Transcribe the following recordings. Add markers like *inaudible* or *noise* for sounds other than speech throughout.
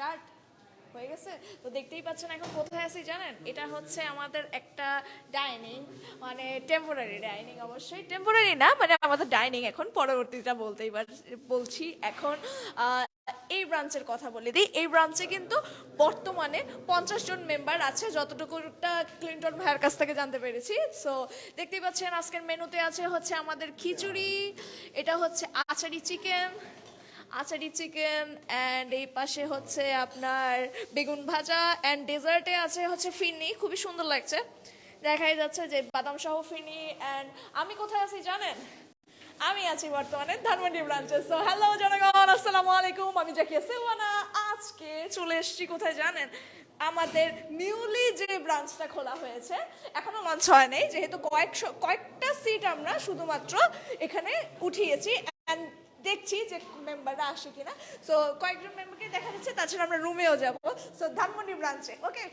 Start হয়ে গেছে? তো দেখতেই পাচ্ছেন এখন কোথায় আছি জানেন? এটা হচ্ছে আমাদের একটা ডাইনিং মানে টেম্পোরারি ডাইনিং অবশ্যই। টেম্পোরারি না মানে আমাদের ডাইনিং এখন, পরবর্তীটা বলতেই বলছি এখন। এই ব্রাঞ্চের কথা বলে দিই। এই ব্রাঞ্চে কিন্তু বর্তমানে পঞ্চাশ জন মেম্বার আছে, যতটুকুটা ক্লিন্টন ভাইয়ের কাছ থেকে জানতে পেরেছি। সো দেখতেই পাচ্ছেন আজকের মেনুতে আছে হচ্ছে আমাদের খিচুড়ি, এটা হচ্ছে achari chicken achari chicken and এই পাশে হচ্ছে আপনার বেগুন ভাজা অ্যান্ড ডেজার্টে আছে হচ্ছে ফিরনি খুবই সুন্দর লাগছে। দেখাই যাচ্ছে যে বাদাম সহ ফিরনি অ্যান্ড আমি কোথায় আছি জানেন? আমি আছি বর্তমানে ধানমন্ডি ব্রাঞ্চে। সো হ্যালো জনগণ, আসসালামু আলাইকুম, আমি জাকিয়া সিলওয়ানা। আজকে চলে এসেছি কোথায় জানেন? আমাদের নিউলি যে ব্রাঞ্চটা খোলা হয়েছে, এখনও লঞ্চ হয় নাই, যেহেতু কয়েকশো, কয়েকটা সিট আমরা শুধুমাত্র এখানে উঠিয়েছি। অ্যান্ড দেখছি যে মেম্বাররা আসে কিনা। সো কয়েকজন মেম্বারকে দেখা যাচ্ছে, তাছাড়া আমরা রুমেও যাব। সো ধানমন্ডি ব্রাঞ্চে ওকে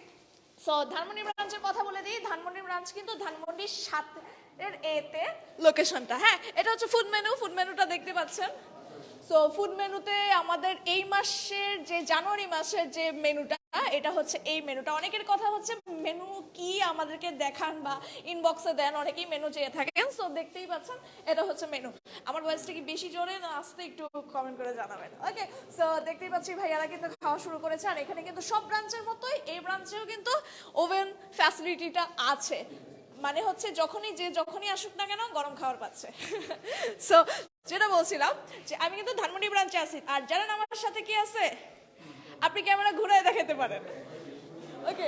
সো ধানমন্ডি ব্রাঞ্চের কথা বলে দিই। ধানমন্ডি ব্রাঞ্চ কিন্তু ধানমন্ডির সাত এর এতে লোকেশনটা হ্যাঁ? এটা হচ্ছে ফুড মেনু ফুড মেনুটা দেখতে পাচ্ছেন। সো ফুড মেনুতে আমাদের এই মাসের যে, জানুয়ারি মাসের যে মেনুটা এটা হচ্ছে এই মেনুটা। অনেকের কথা হচ্ছে মেনু কি আমাদেরকে দেখান বা ইনবক্সে দেন, অনেকেই মেনু চেয়ে থাকেন সো দেখতেই পাচ্ছেন এটা হচ্ছে মেনু। আমার ভয়েসটা কি বেশি জোরে না আসতে একটু কমেন্ট করে জানাবেন? ওকে সো দেখতেই পাচ্ছি ভাইয়ারা কিন্তু খাওয়া শুরু করেছে, আর এখানে কিন্তু সব ব্রাঞ্চের মতোই, এই ব্রাঞ্চেও কিন্তু ওভেন ফ্যাসিলিটিটা আছে। মানে হচ্ছে যখনই, যে যখনই আসুক না কেন গরম খাবার পাচ্ছে। *laughs* সো যেটা বলছিলাম যে আমি কিন্তু ধানমন্ডি ব্রাঞ্চে আছি, আর জানেন আমার সাথে কি আছে? আপনি ক্যামেরা ঘুরে দেখাতে পারেন। ওকে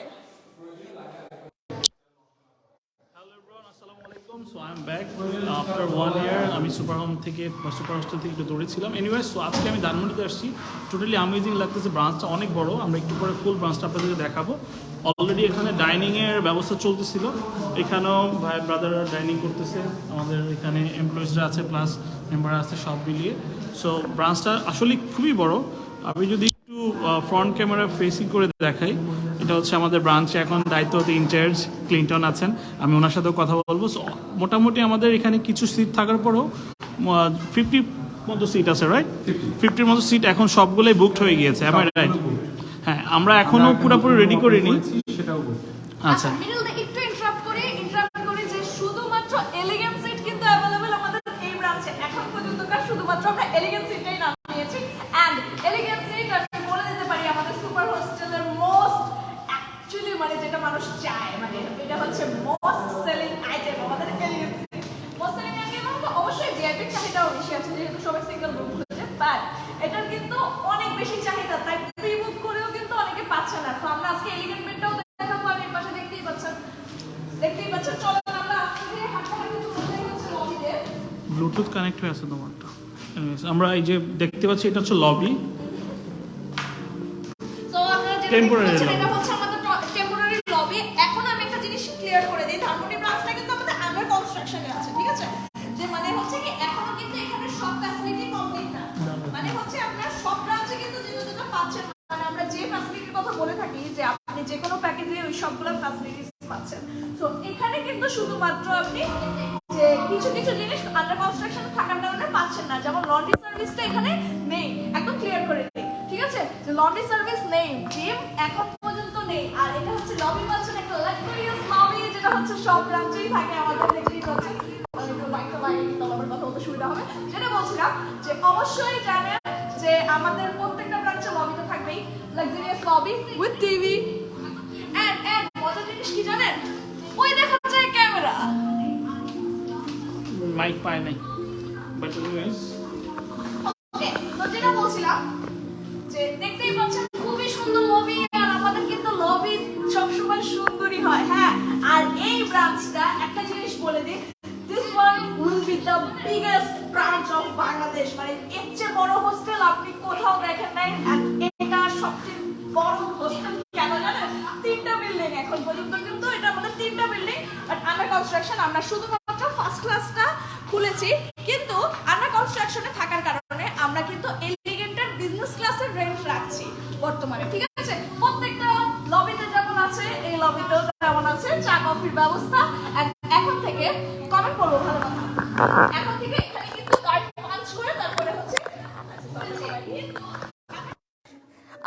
আফটার ওয়ান ইয়ার আমি সুপার থেকে একটু আজকে আমি আসছি। টোটালি লাগতেছে। ব্রাঞ্চটা অনেক বড়। আমরা একটু ফুল ব্রাঞ্চটা আপনাদেরকে দেখাবো। অলরেডি এখানে ডাইনিংয়ের ব্যবস্থা চলতেছিল। এখানেও ভাই ব্রাদাররা ডাইনিং করতেছে। আমাদের এখানে এমপ্লয়িজরা আছে প্লাস মেম্বার আছে, সব মিলিয়ে। সো ব্রাঞ্চটা আসলে খুবই বড়। আমি যদি একটু ফ্রন্ট ক্যামেরা ফেসিং করে দেখাই এটা হচ্ছে আমাদের ব্রাঞ্চে এখন দায়িত্বতে ইনচার্জ ক্লিন্টন আছেন। আমি ওনার সাথেও কথা বলব। মোটামুটি আমাদের এখানে কিছু সিট থাকার পরেও ফিফটি মতো সিট আছে রাইট ফিফটির মতো সিট এখন সবগুলোই বুকড হয়ে গিয়েছে। আমার রাইট হ্যাঁ আমরা এখনও পুরোপুরি রেডি করিনি। সেটাও আচ্ছা। একটু ইন্টারাপ্ট করি ইন্টারাপ্ট করি যে শুধুমাত্র এলিগেন্ট সিট কিন্তু অ্যাভেলেবল আমাদের এই ব্রাঞ্চে এখন পর্যন্ত শুধুমাত্র আমরা এলিগেন্ট সিটটাই নাম নিয়েছি এন্ড এলিগেন্ট সিট আমি বলে দিতে পারি আমাদের সুপার হোস্টেলের মোস্ট অ্যাকচুয়ালি মানে যেটা মানুষ চায় মানে এটা হচ্ছে মোস্ট সেলিং আইটেম আমাদের elegant seat most selling item তো অবশ্যই ভিআইপি চাহিদাও বেশি আছে যেহেতু সবাই সিঙ্গেল রুম খুঁজে বাট এটার কিন্তু অনেক বেশি চাহিদা তাই প্রি বুক করেও কিন্তু অনেকে পাচ্ছে না তো আমরা আজকে এলিগেন্ট বেডটাও দেখাবো আমি এর পাশে দেখতেই পাচ্ছেন দেখতেই পাচ্ছেন চলো আমরা আজকে যে হাঁটা হাঁটি চলতে হচ্ছে লবিতে ব্লুটুথ কানেক্ট হয়ে আছে তোমারটা Anyways, আমরা এই যে দেখতে পাচ্ছি এটা হচ্ছে লবি টেম্পোরারি এখন আমি একটা জিনিস ক্লিয়ার করে দিই ধানমন্ডি ব্রাঞ্চটা কিন্তু আমাদের আন্ডার কনস্ট্রাকশনে আছে ঠিক আছে? যে মানে হচ্ছে কি এখনও কিন্তু এখানে সব ফ্যাসিলিটি কমপ্লিট না। মানে হচ্ছে আপনার সব ব্রাঞ্চে কিন্তু যেটা যেটা পাচ্ছেন মানে আমরা যে ফ্যাসিলিটির কথা বলে থাকি যে আপনি যে কোনো প্যাকেজে ওই সবগুলো ফ্যাসিলিটিস পাচ্ছেন। সো এখানে কিন্তু শুধুমাত্র আপনি যে কিছু কিছু জিনিস আন্ডার কনস্ট্রাকশন থাকার কারণে যেমন লন্ড্রি সার্ভিসটা এখানে নেই। একদম ক্লিয়ার করে দিই, ঠিক আছে? যে লন্ড্রি সার্ভিস নেই জিম এখন পর্যন্ত নেই। আর এটা হচ্ছে লবি পাচ্ছেন একটা লাক্সারিয়াস লবি যেটা হচ্ছে সব ব্রাঞ্চেই থাকে আমাদের, দেখতেই পাচ্ছেন। যেটা বলছিলাম যে অবশ্যই জানেন যে আমাদের প্রত্যেকটা ব্রাঞ্চে লবিতে থাকবেই luxurious lobby with TV and and মজার জিনিস কি জানেন? ক্যামেরা। মাইক পায় নাই। বাট এনিওয়েজ ওকে তো যেটা বলছিলাম যে দেখতেই পাচ্ছেন, খুবই সুন্দর লবি আর আমাদের কিন্তু লবি সবসময় সুন্দরই হয় হ্যাঁ? আর এই ব্রাঞ্চটা একটা জিনিস বলে দিই this one will be the biggest branch of Bangladesh মানে এর চেয়ে বড় হোস্টেল আপনি কোথাও দেখেন নাই এটা সবচেয়ে বড় হোস্টেল কেন জানেন? তিনটা বিল্ডিং এখন পর্যন্ত, কিন্তু এটা আমাদের তিনটা বিল্ডিং বাট আন্ডার কনস্ট্রাকশন আমরা শুধুমাত্র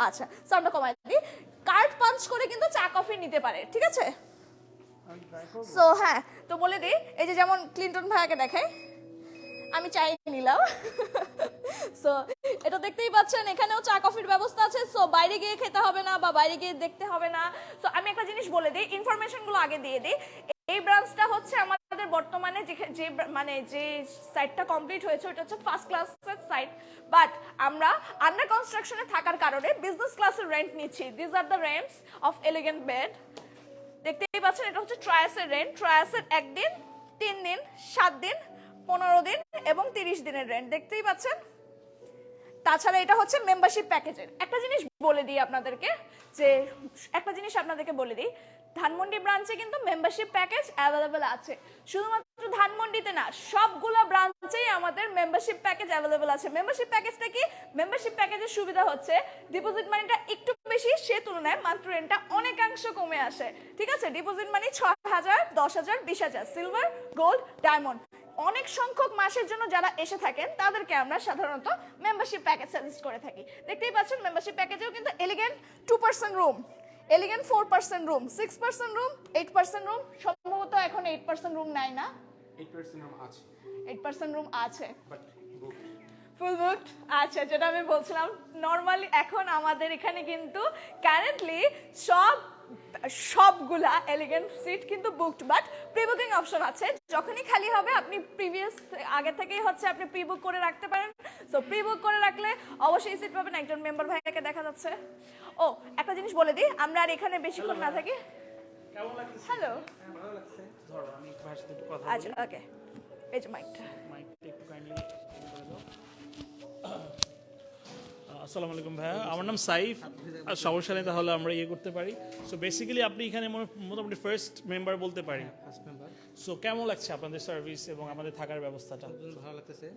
আচ্ছা সাউন্ডটা কমাই দিই। কার্ড পাঞ্চ করে কিন্তু চা কফি নিতে পারে, ঠিক আছে? সো হ্যাঁ তো বলে দিই, এই যে যেমন ক্লিন্টন ভাইয়াকে দেখাই, আমি চাই নিলাম। সো এটা দেখতেই পাচ্ছেন, এখানেও চা কফির ব্যবস্থা আছে। সো বাইরে গিয়ে খেতে হবে না বা বাইরে গিয়ে দেখতে হবে না। সো আমি একটা জিনিস বলে দিই ইনফরমেশনগুলো আগে দিয়ে দিই। এই ব্রাঞ্চটা হচ্ছে আমাদের বর্তমানে যে মানে যে সাইটটা কমপ্লিট হয়েছে ওটা হচ্ছে ফার্স্ট ক্লাসের সাইট বাট আমরা আন্ডার কনস্ট্রাকশনে থাকার কারণে বিজনেস ক্লাসের রেন্ট নিচ্ছি। This are the rents of elegant bed দেখতেই পাচ্ছেন, এটা হচ্ছে ট্রায়াসের রেন্ট ট্রায়াসের একদিন, তিন দিন, সাত দিন, পনেরো দিন এবং তিরিশ দিনের রেন্ট দেখতেই পাচ্ছেন? তাছাড়া এটা হচ্ছে মেম্বারশিপ প্যাকেজের একটা জিনিস বলে দিই আপনাদেরকে, যে, একটা জিনিস আপনাদেরকে বলে দিই। ধানমন্ডি ব্রাঞ্চে কিন্তু মেম্বারশিপ প্যাকেজ অ্যাভেলেবেল আছে। শুধুমাত্র ধানমন্ডিতে না, সবগুলো ব্রাঞ্চেই আমাদের মেম্বারশিপ প্যাকেজ অ্যাভেলেবেল আছে। মেম্বারশিপ প্যাকেজটা কি? মেম্বারশিপ প্যাকেজের সুবিধা হচ্ছে ডিপোজিট মানিটা একটু বেশি, সে তুলনায় মাত্র রেন্টটা অনেকাংশ কমে আসে। ঠিক আছে? ডিপোজিট মানি ছ হাজার, দশ হাজার, বিশ হাজার সিলভার গোল্ড ডায়মন্ড অনেক সংখ্যক মাসের জন্য যারা এসে থাকেন, তাদেরকে আমরা সাধারণত মেম্বারশিপ প্যাকেজ সাজেস্ট করে থাকি। দেখতেই পাচ্ছেন মেম্বারশিপ প্যাকেজেও কিন্তু elegant two percent room elegant four percent room six percent room eight percent room সম্ভবত এখন এইট পার্সেন্ট রুম নেয় না। এইট পার্সেন্ট আছে। এইট পার্সেন্ট রুম আছে। ফুল বুকড আচ্ছা যেটা আমি বলছিলাম নর্মালি এখন আমাদের এখানে কিন্তু কারেন্টলি সব সবগুলা এলিগেন্ট সিট কিন্তু booked but pre booking option আছে। যখনই খালি হবে আপনি প্রিভিয়াস আগে থেকেই হচ্ছে আপনি প্রি বুক করে রাখতে পারেন। সো প্রি বুক করে রাখলে অবশ্যই সিট পাবেন একজন মেম্বার ভাইয়াকে দেখা যাচ্ছে। ও একটা জিনিস বলে দিই আমরা আর এখানে বেশিক্ষণ না থাকি। হ্যালো ভালো লাগছে? ধরো আমি একটু ভাইয়ের সাথে একটু কথা আচ্ছা ওকে এই যে মাইকটা মাইকটা একটু কাইন্ডলি আসসালামু আলাইকুম ভাইয়া। আমার নাম সাইফ। আর সমস্যা নেই তাহলে আমরা ইয়ে করতে পারি। সো বেসিক্যালি আপনি এখানে মোটামুটি ফার্স্ট মেম্বার বলতে পারি। ফার্স্ট মেম্বার সো কেমন লাগছে আপনাদের সার্ভিস এবং আমাদের থাকার ব্যবস্থাটা? ভালো লাগতেছে।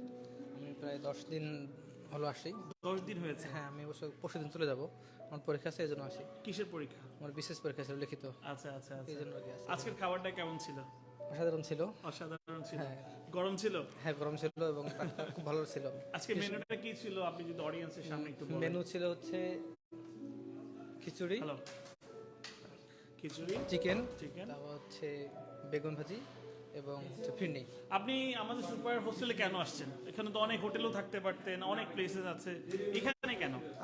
আমি প্রায় দশ দিন হলো আসি। দশ দিন হয়েছে? হ্যাঁ আমি অবশ্য পরশু দিন চলে যাব। আমার পরীক্ষা আছে এই জন্য আসি। কিসের পরীক্ষা? আমার বিশেষ পরীক্ষা ছিল লিখিত। আচ্ছা আচ্ছা এই আচ্ছা জন্য কি আসি আজকের খাবারটা কেমন ছিল? অসাধারণ ছিল। অসাধারণ ছিল। হ্যাঁ। গরম ছিল? হ্যাঁ গরম ছিল এবং খুব ভালো ছিল। আজকে মেনুটা কি ছিল? আপনি যদি অডিয়েন্সের সামনে একটু বলেন। মেনু ছিল হচ্ছে khichuri hello khichuri chicken chicken. তারপর হচ্ছে বেগুন ভাজি এবং হচ্ছে ফিরনি। আপনি আমাদের সুপার হোস্টেলে কেন আসছেন? এখানে তো অনেক হোটেলও থাকতে পারতেন অনেক প্লেসেস আছে। এখানে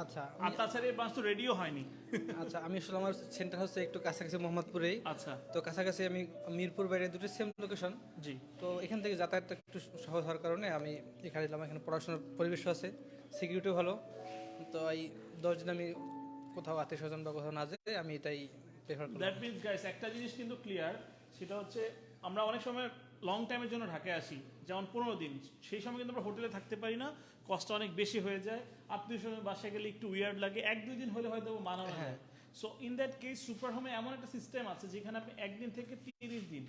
আচ্ছা আর তাছাড়া এই বাস তো রেডিও হয়নি। আচ্ছা আমি আসলে আমার সেন্টার হচ্ছে একটু কাছাকাছি মোহাম্মদপুরেই। আচ্ছা। তো কাছাকাছি আমি মিরপুর বাইরে দুটো সেম লোকেশন জি। তো এখান থেকে যাতায়াতটা একটু সহজ হওয়ার কারণে আমি এখানে এলাম এখানে পড়াশোনার পরিবেশ আছে সিকিউরিটিও ভালো। তো এই দশ দিন আমি কোথাও আত্মীয় স্বজন বা কোথাও না যেতে আমি এটাই প্রেফার করি দ্যাট মিনস গাইস একটা জিনিস কিন্তু ক্লিয়ার সেটা হচ্ছে আমরা অনেক সময় লং টাইমের জন্য ঢাকায় আসি যেমন পনেরো দিন। সেই সময় কিন্তু আমরা হোটেলে থাকতে পারি না কষ্ট অনেক বেশি হয়ে যায়। আত্মীয় স্বজন বাসায় গেলে একটু উইয়ার্ড লাগে এক দুই দিন হলে হয়তো যায় হ্যাঁ। So in that case super হোমে এমন একটা সিস্টেম আছে যেখানে আপনি একদিন থেকে তিরিশ দিন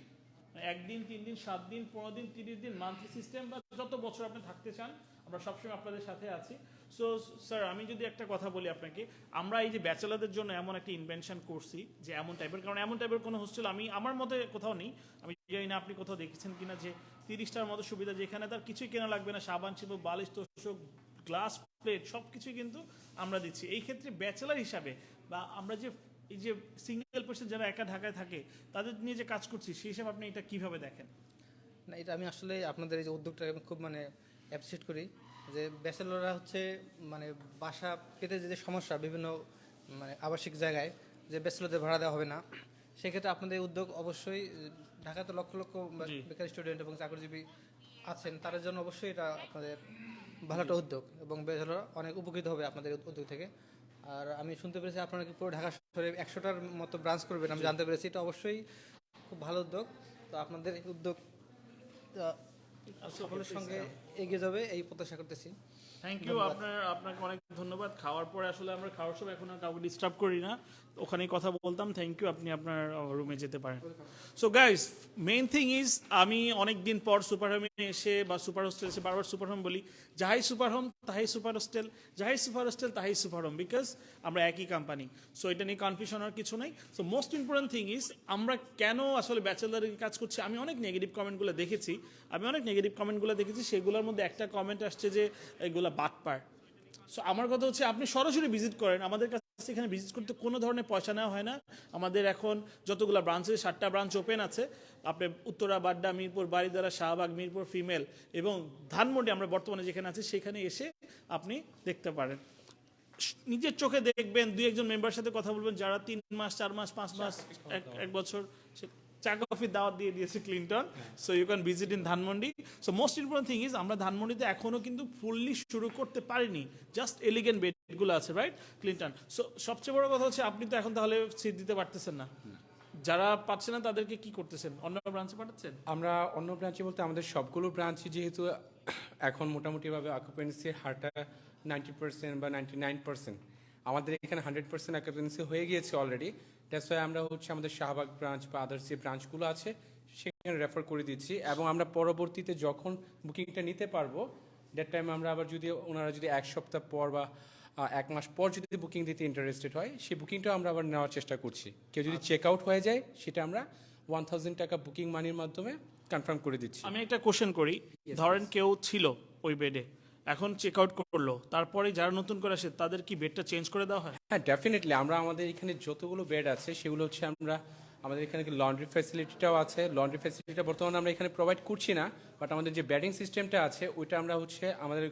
একদিন তিন দিন সাত দিন পনেরো দিন তিরিশ দিন মান্থলি সিস্টেম বা যত বছর আপনি থাকতে চান আমরা সবসময় আপনাদের সাথে আছি। সো স্যার আমি যদি একটা কথা বলি আপনাকে আমরা এই যে ব্যাচেলারদের জন্য এমন একটা ইনভেনশন করছি যে এমন টাইপের কারণ এমন টাইপের কোনো হোস্টেল আমি আমার মতে কোথাও নেই। আমি জানি না আপনি কোথাও দেখেছেন কিনা যে তিরিশটার মতো সুবিধা যেখানে তার কিছুই কেনা লাগবে না, সাবান ছিল বালিশ, তোষক, গ্লাস, প্লেট সব কিছুই কিন্তু আমরা দিচ্ছি। এই ক্ষেত্রে ব্যাচেলার হিসাবে বা আমরা যে, এই যে সিঙ্গেল পার্সন যারা একা ঢাকায় থাকে, তাদের নিয়ে যে কাজ করছি, সেই হিসাবে আপনি এটা কীভাবে দেখেন? না, এটা আমি আসলে আপনাদের এই যে উদ্যোগটা খুব মানে অ্যাপ্রিসিয়েট করি যে ব্যাচেলররা হচ্ছে মানে বাসা পেতে যে সমস্যা বিভিন্ন মানে আবাসিক জায়গায় যে ব্যাচেলরদের ভাড়া দেওয়া হবে না সেক্ষেত্রে আপনাদের উদ্যোগ অবশ্যই ঢাকাতে লক্ষ লক্ষ বেকার স্টুডেন্ট এবং চাকরিজীবী আছেন তাদের জন্য অবশ্যই এটা আপনাদের ভালো একটা উদ্যোগ এবং ব্যাচেলররা অনেক উপকৃত হবে আপনাদের উদ্যোগ থেকে। আর আমি শুনতে পেরেছি আপনারা কি পুরো ঢাকা শহরে একশোটার মতো ব্রাঞ্চ করবেন আমি জানতে পেরেছি এটা অবশ্যই খুব ভালো উদ্যোগ। তো আপনাদের এই উদ্যোগ সকলের সঙ্গে এগিয়ে যাবে এই প্রত্যাশা করতেছি। থ্যাংক ইউ আপনার আপনাকে অনেক ধন্যবাদ। খাওয়ার পরে আসলে আমরা খাওয়ার সময় এখন আর কাউকে ডিস্টার্ব করি না। ওখানেই কথা বলতাম। থ্যাংক ইউ আপনি আপনার রুমে যেতে পারেন। So guys main thing is আমি অনেক দিন পর সুপার হোমে এসে বা সুপার হোস্টেল এসে বারবার সুপার হোম বলি যাহাই সুপার হোম তাহাই সুপার হোস্টেল যাহাই সুপার হোস্টেল তাহাই সুপার হোম বিকজ আমরা একই কোম্পানি সো এটা নিয়ে কনফিউশন আর কিছু নেই। So most important thing is আমরা কেন আসলে ব্যাচেলারের কাজ করছি? আমি অনেক নেগেটিভ কমেন্টগুলো দেখেছি। আমি অনেক নেগেটিভ কমেন্টগুলো দেখেছি। সেগুলোর মধ্যে একটা কমেন্ট আসছে যে এগুলো বাটপার সো আমার কথা হচ্ছে আপনি সরাসরি ভিজিট করেন। আমাদের কাছে এখানে ভিজিট করতে কোনো ধরনের পয়সা নেওয়া হয় না। আমাদের এখন যতগুলো ব্রাঞ্চ সাতটা ব্রাঞ্চ ওপেন আছে। আপনি উত্তরা, বাড্ডা, মিরপুর বাড়িদারা শাহবাগ, মিরপুর ফিমেল এবং ধানমন্ডি আমরা বর্তমানে যেখানে আছি, সেখানে এসে আপনি দেখতে পারেন। নিজের চোখে দেখবেন, দুই একজন মেম্বার সাথে কথা বলবেন, যারা তিন মাস, চার মাস, পাঁচ মাস, এক বছর চা কফি দাওয়াত দিয়ে দিয়েছে Clinton. So you can visit in Dhanmondi so most important thing is আমরা ধানমন্ডিতে এখনও কিন্তু ফুললি শুরু করতে পারিনি। জাস্ট এলিগেন্ট বেডগুলো আছে রাইট ক্লিনটন সো সবচেয়ে বড় কথা হচ্ছে, আপনি তো এখন তাহলে সিট দিতে পারতেছেন না। যারা পাচ্ছে না, তাদেরকে কি করতেছেন? অন্য ব্রাঞ্চে পাঠাচ্ছেন? আমরা অন্য ব্রাঞ্চে বলতে আমাদের সবগুলো ব্রাঞ্চে যেহেতু এখন মোটামুটিভাবে অকুপেন্সির হারটা নাইনটি পার্সেন্ট বা নাইনটি নাইন পার্সেন্ট আমাদের এখানে হান্ড্রেড পার্সেন্ট অকুপেন্সি হয়ে গিয়েছে অলরেডি দ্যাটস ওয়াই আমরা হচ্ছে আমাদের শাহবাগ ব্রাঞ্চ বা আদার্স যে ব্রাঞ্চগুলো আছে সেখানে রেফার করে দিচ্ছি। এবং আমরা পরবর্তীতে যখন বুকিংটা নিতে পারব দ্যাট টাইম আমরা আবার যদি ওনারা যদি এক সপ্তাহ পর বা এক মাস পর যদি বুকিং দিতে ইন্টারেস্টেড হয় সেই বুকিংটা আমরা আবার নেওয়ার চেষ্টা করছি। কেউ যদি চেক আউট হয়ে যায় সেটা আমরা ওয়ান থাউজেন্ড টাকা বুকিং মানির মাধ্যমে কনফার্ম করে দিচ্ছি। আমি একটা কোশ্চেন করি। ধরেন কেউ ছিল ওই বেডে এখন চেক আউট করল। তারপরে যারা নতুন করে আসে তাদের কি বেডটা চেঞ্জ করে দেওয়া হয়? হ্যাঁ ডেফিনেটলি আমরা আমাদের এখানে যতগুলো বেড আছে সেগুলো হচ্ছে আমরা আমাদের এখানে লন্ড্রি ফ্যাসিলিটিটাও আছে। লন্ড্রি ফ্যাসিলিটিটা বর্তমানে আমরা এখানে প্রোভাইড করছি না বাট আমাদের যে ব্যাডিং সিস্টেমটা আছে ওইটা আমরা হচ্ছে আমাদের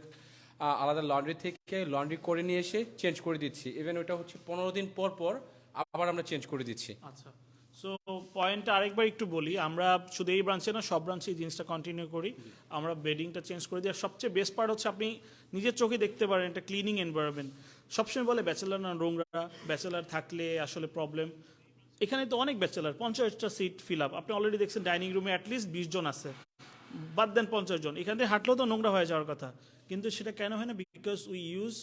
আলাদা লন্ড্রি থেকে লন্ড্রি করে নিয়ে এসে চেঞ্জ করে দিচ্ছি। ইভেন ওইটা হচ্ছে পনেরো দিন পর পর আবার আমরা চেঞ্জ করে দিচ্ছি। আচ্ছা। সো পয়েন্টটা আরেকবার একটু বলি, আমরা শুধু এই ব্রাঞ্চে না, সব ব্রাঞ্চে এই জিনিসটা কন্টিনিউ করি। আমরা বেডিংটা চেঞ্জ করে দিই। আর সবচেয়ে বেস্ট পার্ট হচ্ছে আপনি নিজের চোখে দেখতে পারেন একটা ক্লিনিং এনভায়রনমেন্ট সবসময় বলে ব্যাচেলার না, নোংরা। ব্যাচেলার থাকলে আসলে প্রবলেম এখানে তো অনেক ব্যাচেলার পঞ্চাশটা সিট ফিল আপ আপনি অলরেডি দেখছেন ডাইনিং রুমে অ্যাটলিস্ট বিশ জন আছে। বাদ দেন পঞ্চাশ জন। এখান থেকে হাঁটলেও তো নোংরা হয়ে যাওয়ার কথা। কিন্তু সেটা কেন হয় না? Because we use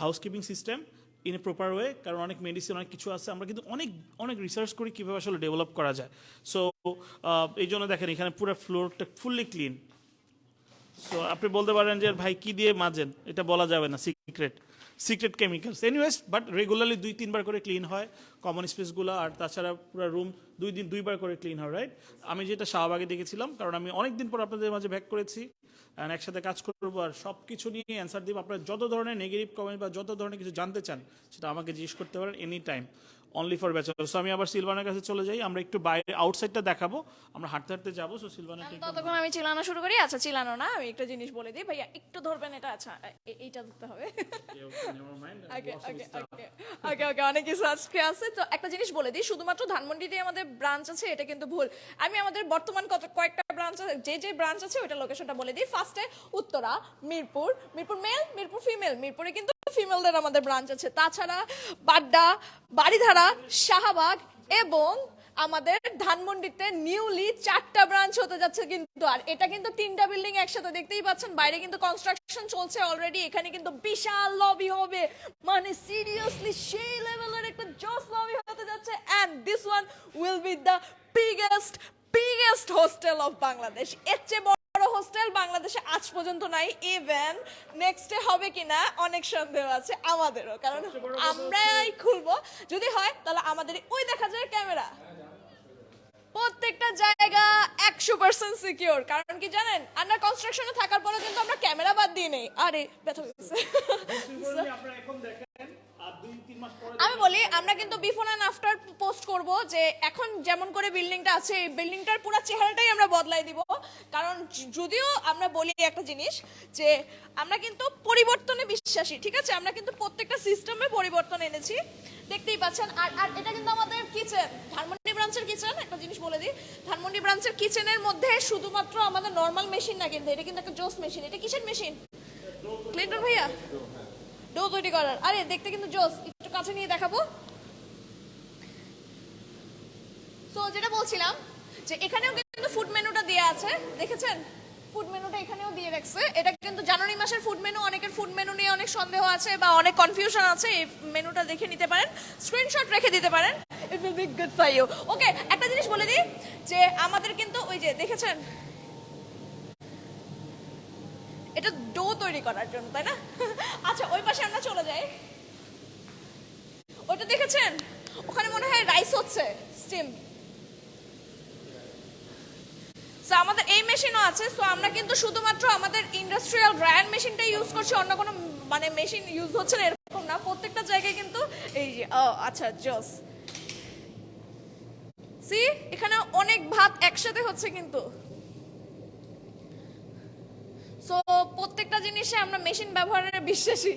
housekeeping system in a proper way কারণ অনেক মেডিসিন অনেক কিছু আছে। আমরা কিন্তু অনেক অনেক রিসার্চ করি কীভাবে আসলে ডেভেলপ করা যায়। সো এই জন্য দেখেন, এখানে পুরো ফ্লোরটা ফুললি ক্লিন সো আপনি বলতে পারেন যে, ভাই, কি দিয়ে মাজেন? এটা বলা যাবে না secret secret chemicals anyways but regularly দুই, তিনবার করে ক্লিন হয় কমন স্পেসগুলো আর তাছাড়া পুরো রুম দুই দিন, দুইবার করে ক্লিন হয় রাইট আমি যেটা শাহবাগে দেখেছিলাম, কারণ আমি অনেক দিন পর আপনাদের মাঝে ব্যাক করেছি অ্যান্ড একসাথে কাজ করব, আর সব কিছু নিয়ে অ্যান্সার দিব। আপনারা যত ধরনের নেগেটিভ কমেন্ট বা যত ধরনের কিছু জানতে চান, সেটা আমাকে জিজ্ঞেস করতে পারেন any time only for bachelor so আমি আবার সিলভানের কাছে চলে যাই আমরা একটু বাইরে আউটসাইডটা দেখাবো। আমরা হাঁটতে হাঁটতে যাব সো সিলভানের ততক্ষণ আমি চিলানো শুরু করি। আচ্ছা চিলানো না আমি একটা জিনিস বলে দিই। ভাইয়া একটু ধরবেন এটা? আচ্ছা এইটা ধরতে হবে। ওকে ওকে ওকে ওকে ওকে অনেক কিছু আজকে আছে। তো একটা জিনিস বলে দিই শুধুমাত্র ধানমন্ডিতে আমাদের ব্রাঞ্চ আছে এটা কিন্তু ভুল। আমি আমাদের বর্তমান কত কয়েকটা ব্রাঞ্চ আছে যে যে ব্রাঞ্চ আছে ওটা লোকেশনটা বলে দিই। ফার্স্টে উত্তরা মিরপুর মিরপুর মেল মিরপুর ফিমেল মিরপুরে কিন্তু ফিমেলদের আমাদের ব্রাঞ্চ আছে। তাছাড়া বাড্ডা বাড়িধারা শাহবাগ এবং আমাদের ধানমন্ডিতে নিউলি চারটা ব্রাঞ্চ হতে যাচ্ছে কিন্তু। আর এটা কিন্তু তিনটা বিল্ডিং একসাথে দেখতেই পাচ্ছেন। বাইরে কিন্তু কনস্ট্রাকশন চলছে অলরেডি এখানে কিন্তু বিশাল লবি হবে। মানে সিরিয়াসলি সেই লেভেলের একটা জস লবি হতে যাচ্ছে। And this one will be the biggest biggest hostel of Bangladesh এর চেয়ে হোস্টেল বাংলাদেশে আজ পর্যন্ত নাই ইভেন নেক্সটে হবে কিনা অনেক সন্দেহ আছে আমাদেরও কারণ আমরাই খুলবো। যদি হয় তাহলে আমাদের ওই দেখা যায় ক্যামেরা। প্রত্যেকটা জায়গা একশো পার্সেন্ট সিকিউর কারণ কি জানেন? আন্ডার কনস্ট্রাকশনে থাকার পরে কিন্তু আমরা ক্যামেরা বাদ দিয়ে নেই। আরে ব্যথা আমি বলি, আমরা কিন্তু বিফোর অ্যান্ড আফটার পোস্ট করব যে এখন যেমন করে বিল্ডিংটা আছে, এই বিল্ডিংটার পুরো চেহারাটাই আমরা বদলাই দিব। কারণ যদিও আমরা বলি একটা জিনিস যে, আমরা কিন্তু পরিবর্তনে বিশ্বাসী, ঠিক আছে? আমরা কিন্তু প্রত্যেকটা সিস্টেমে পরিবর্তন এনেছি। দেখতেই পাচ্ছেন, আর আর এটা কিন্তু আমাদের কিচেন ধানমন্ডি ব্রাঞ্চের কিচেন একটা জিনিস বলে দিই। ধানমন্ডি ব্রাঞ্চের কিচেনের মধ্যে শুধুমাত্র আমাদের নর্মাল মেশিন না কিন্তু, এটা কিন্তু একটা জোস মেশিন এটা কিসের মেশিন ক্লিন্টন ভাইয়া? ডো তৈরি করার। আরে, দেখতে কিন্তু জোস। একটু কাছে নিয়ে দেখাবো। সো যেটা বলছিলাম, যে এখানেও কিন্তু ফুড মেনুটা দেওয়া আছে। দেখেছেন? ফুড মেনুটা এখানেও দিয়ে রাখছে। এটা কিন্তু জানুয়ারি মাসের ফুড মেনু অনেকের ফুড মেনু নিয়ে অনেক সন্দেহ আছে বা অনেক কনফিউশন আছে। এই মেনুটা দেখে নিতে পারেন। স্ক্রিনশট রেখে দিতে পারেন। It will be good for you okay একটা জিনিস বলে দিই, যে আমাদের কিন্তু ওই যে, দেখেছেন? এটা ডো তৈরি করার জন্য, তাই না? আচ্ছা ওই পাশে আমরা চলে যাই। ওটা দেখেছেন? ওখানে মনে হয় রাইস হচ্ছে স্টিম সো আমাদের এই মেশিনও আছে সো আমরা কিন্তু শুধুমাত্র আমাদের ইন্ডাস্ট্রিয়াল গ্রাইন্ড মেশিনটা ইউজ করছি, অন্য কোনো মানে মেশিন ইউজ হচ্ছে না, এরকম না। প্রত্যেকটা জায়গায় কিন্তু এই যে আচ্ছা জস। সি এখানে অনেক ভাত একসাথে হচ্ছে কিন্তু। সো প্রত্যেকটা জিনিসে আমরা মেশিন ব্যবহারের বিশ্বাসী।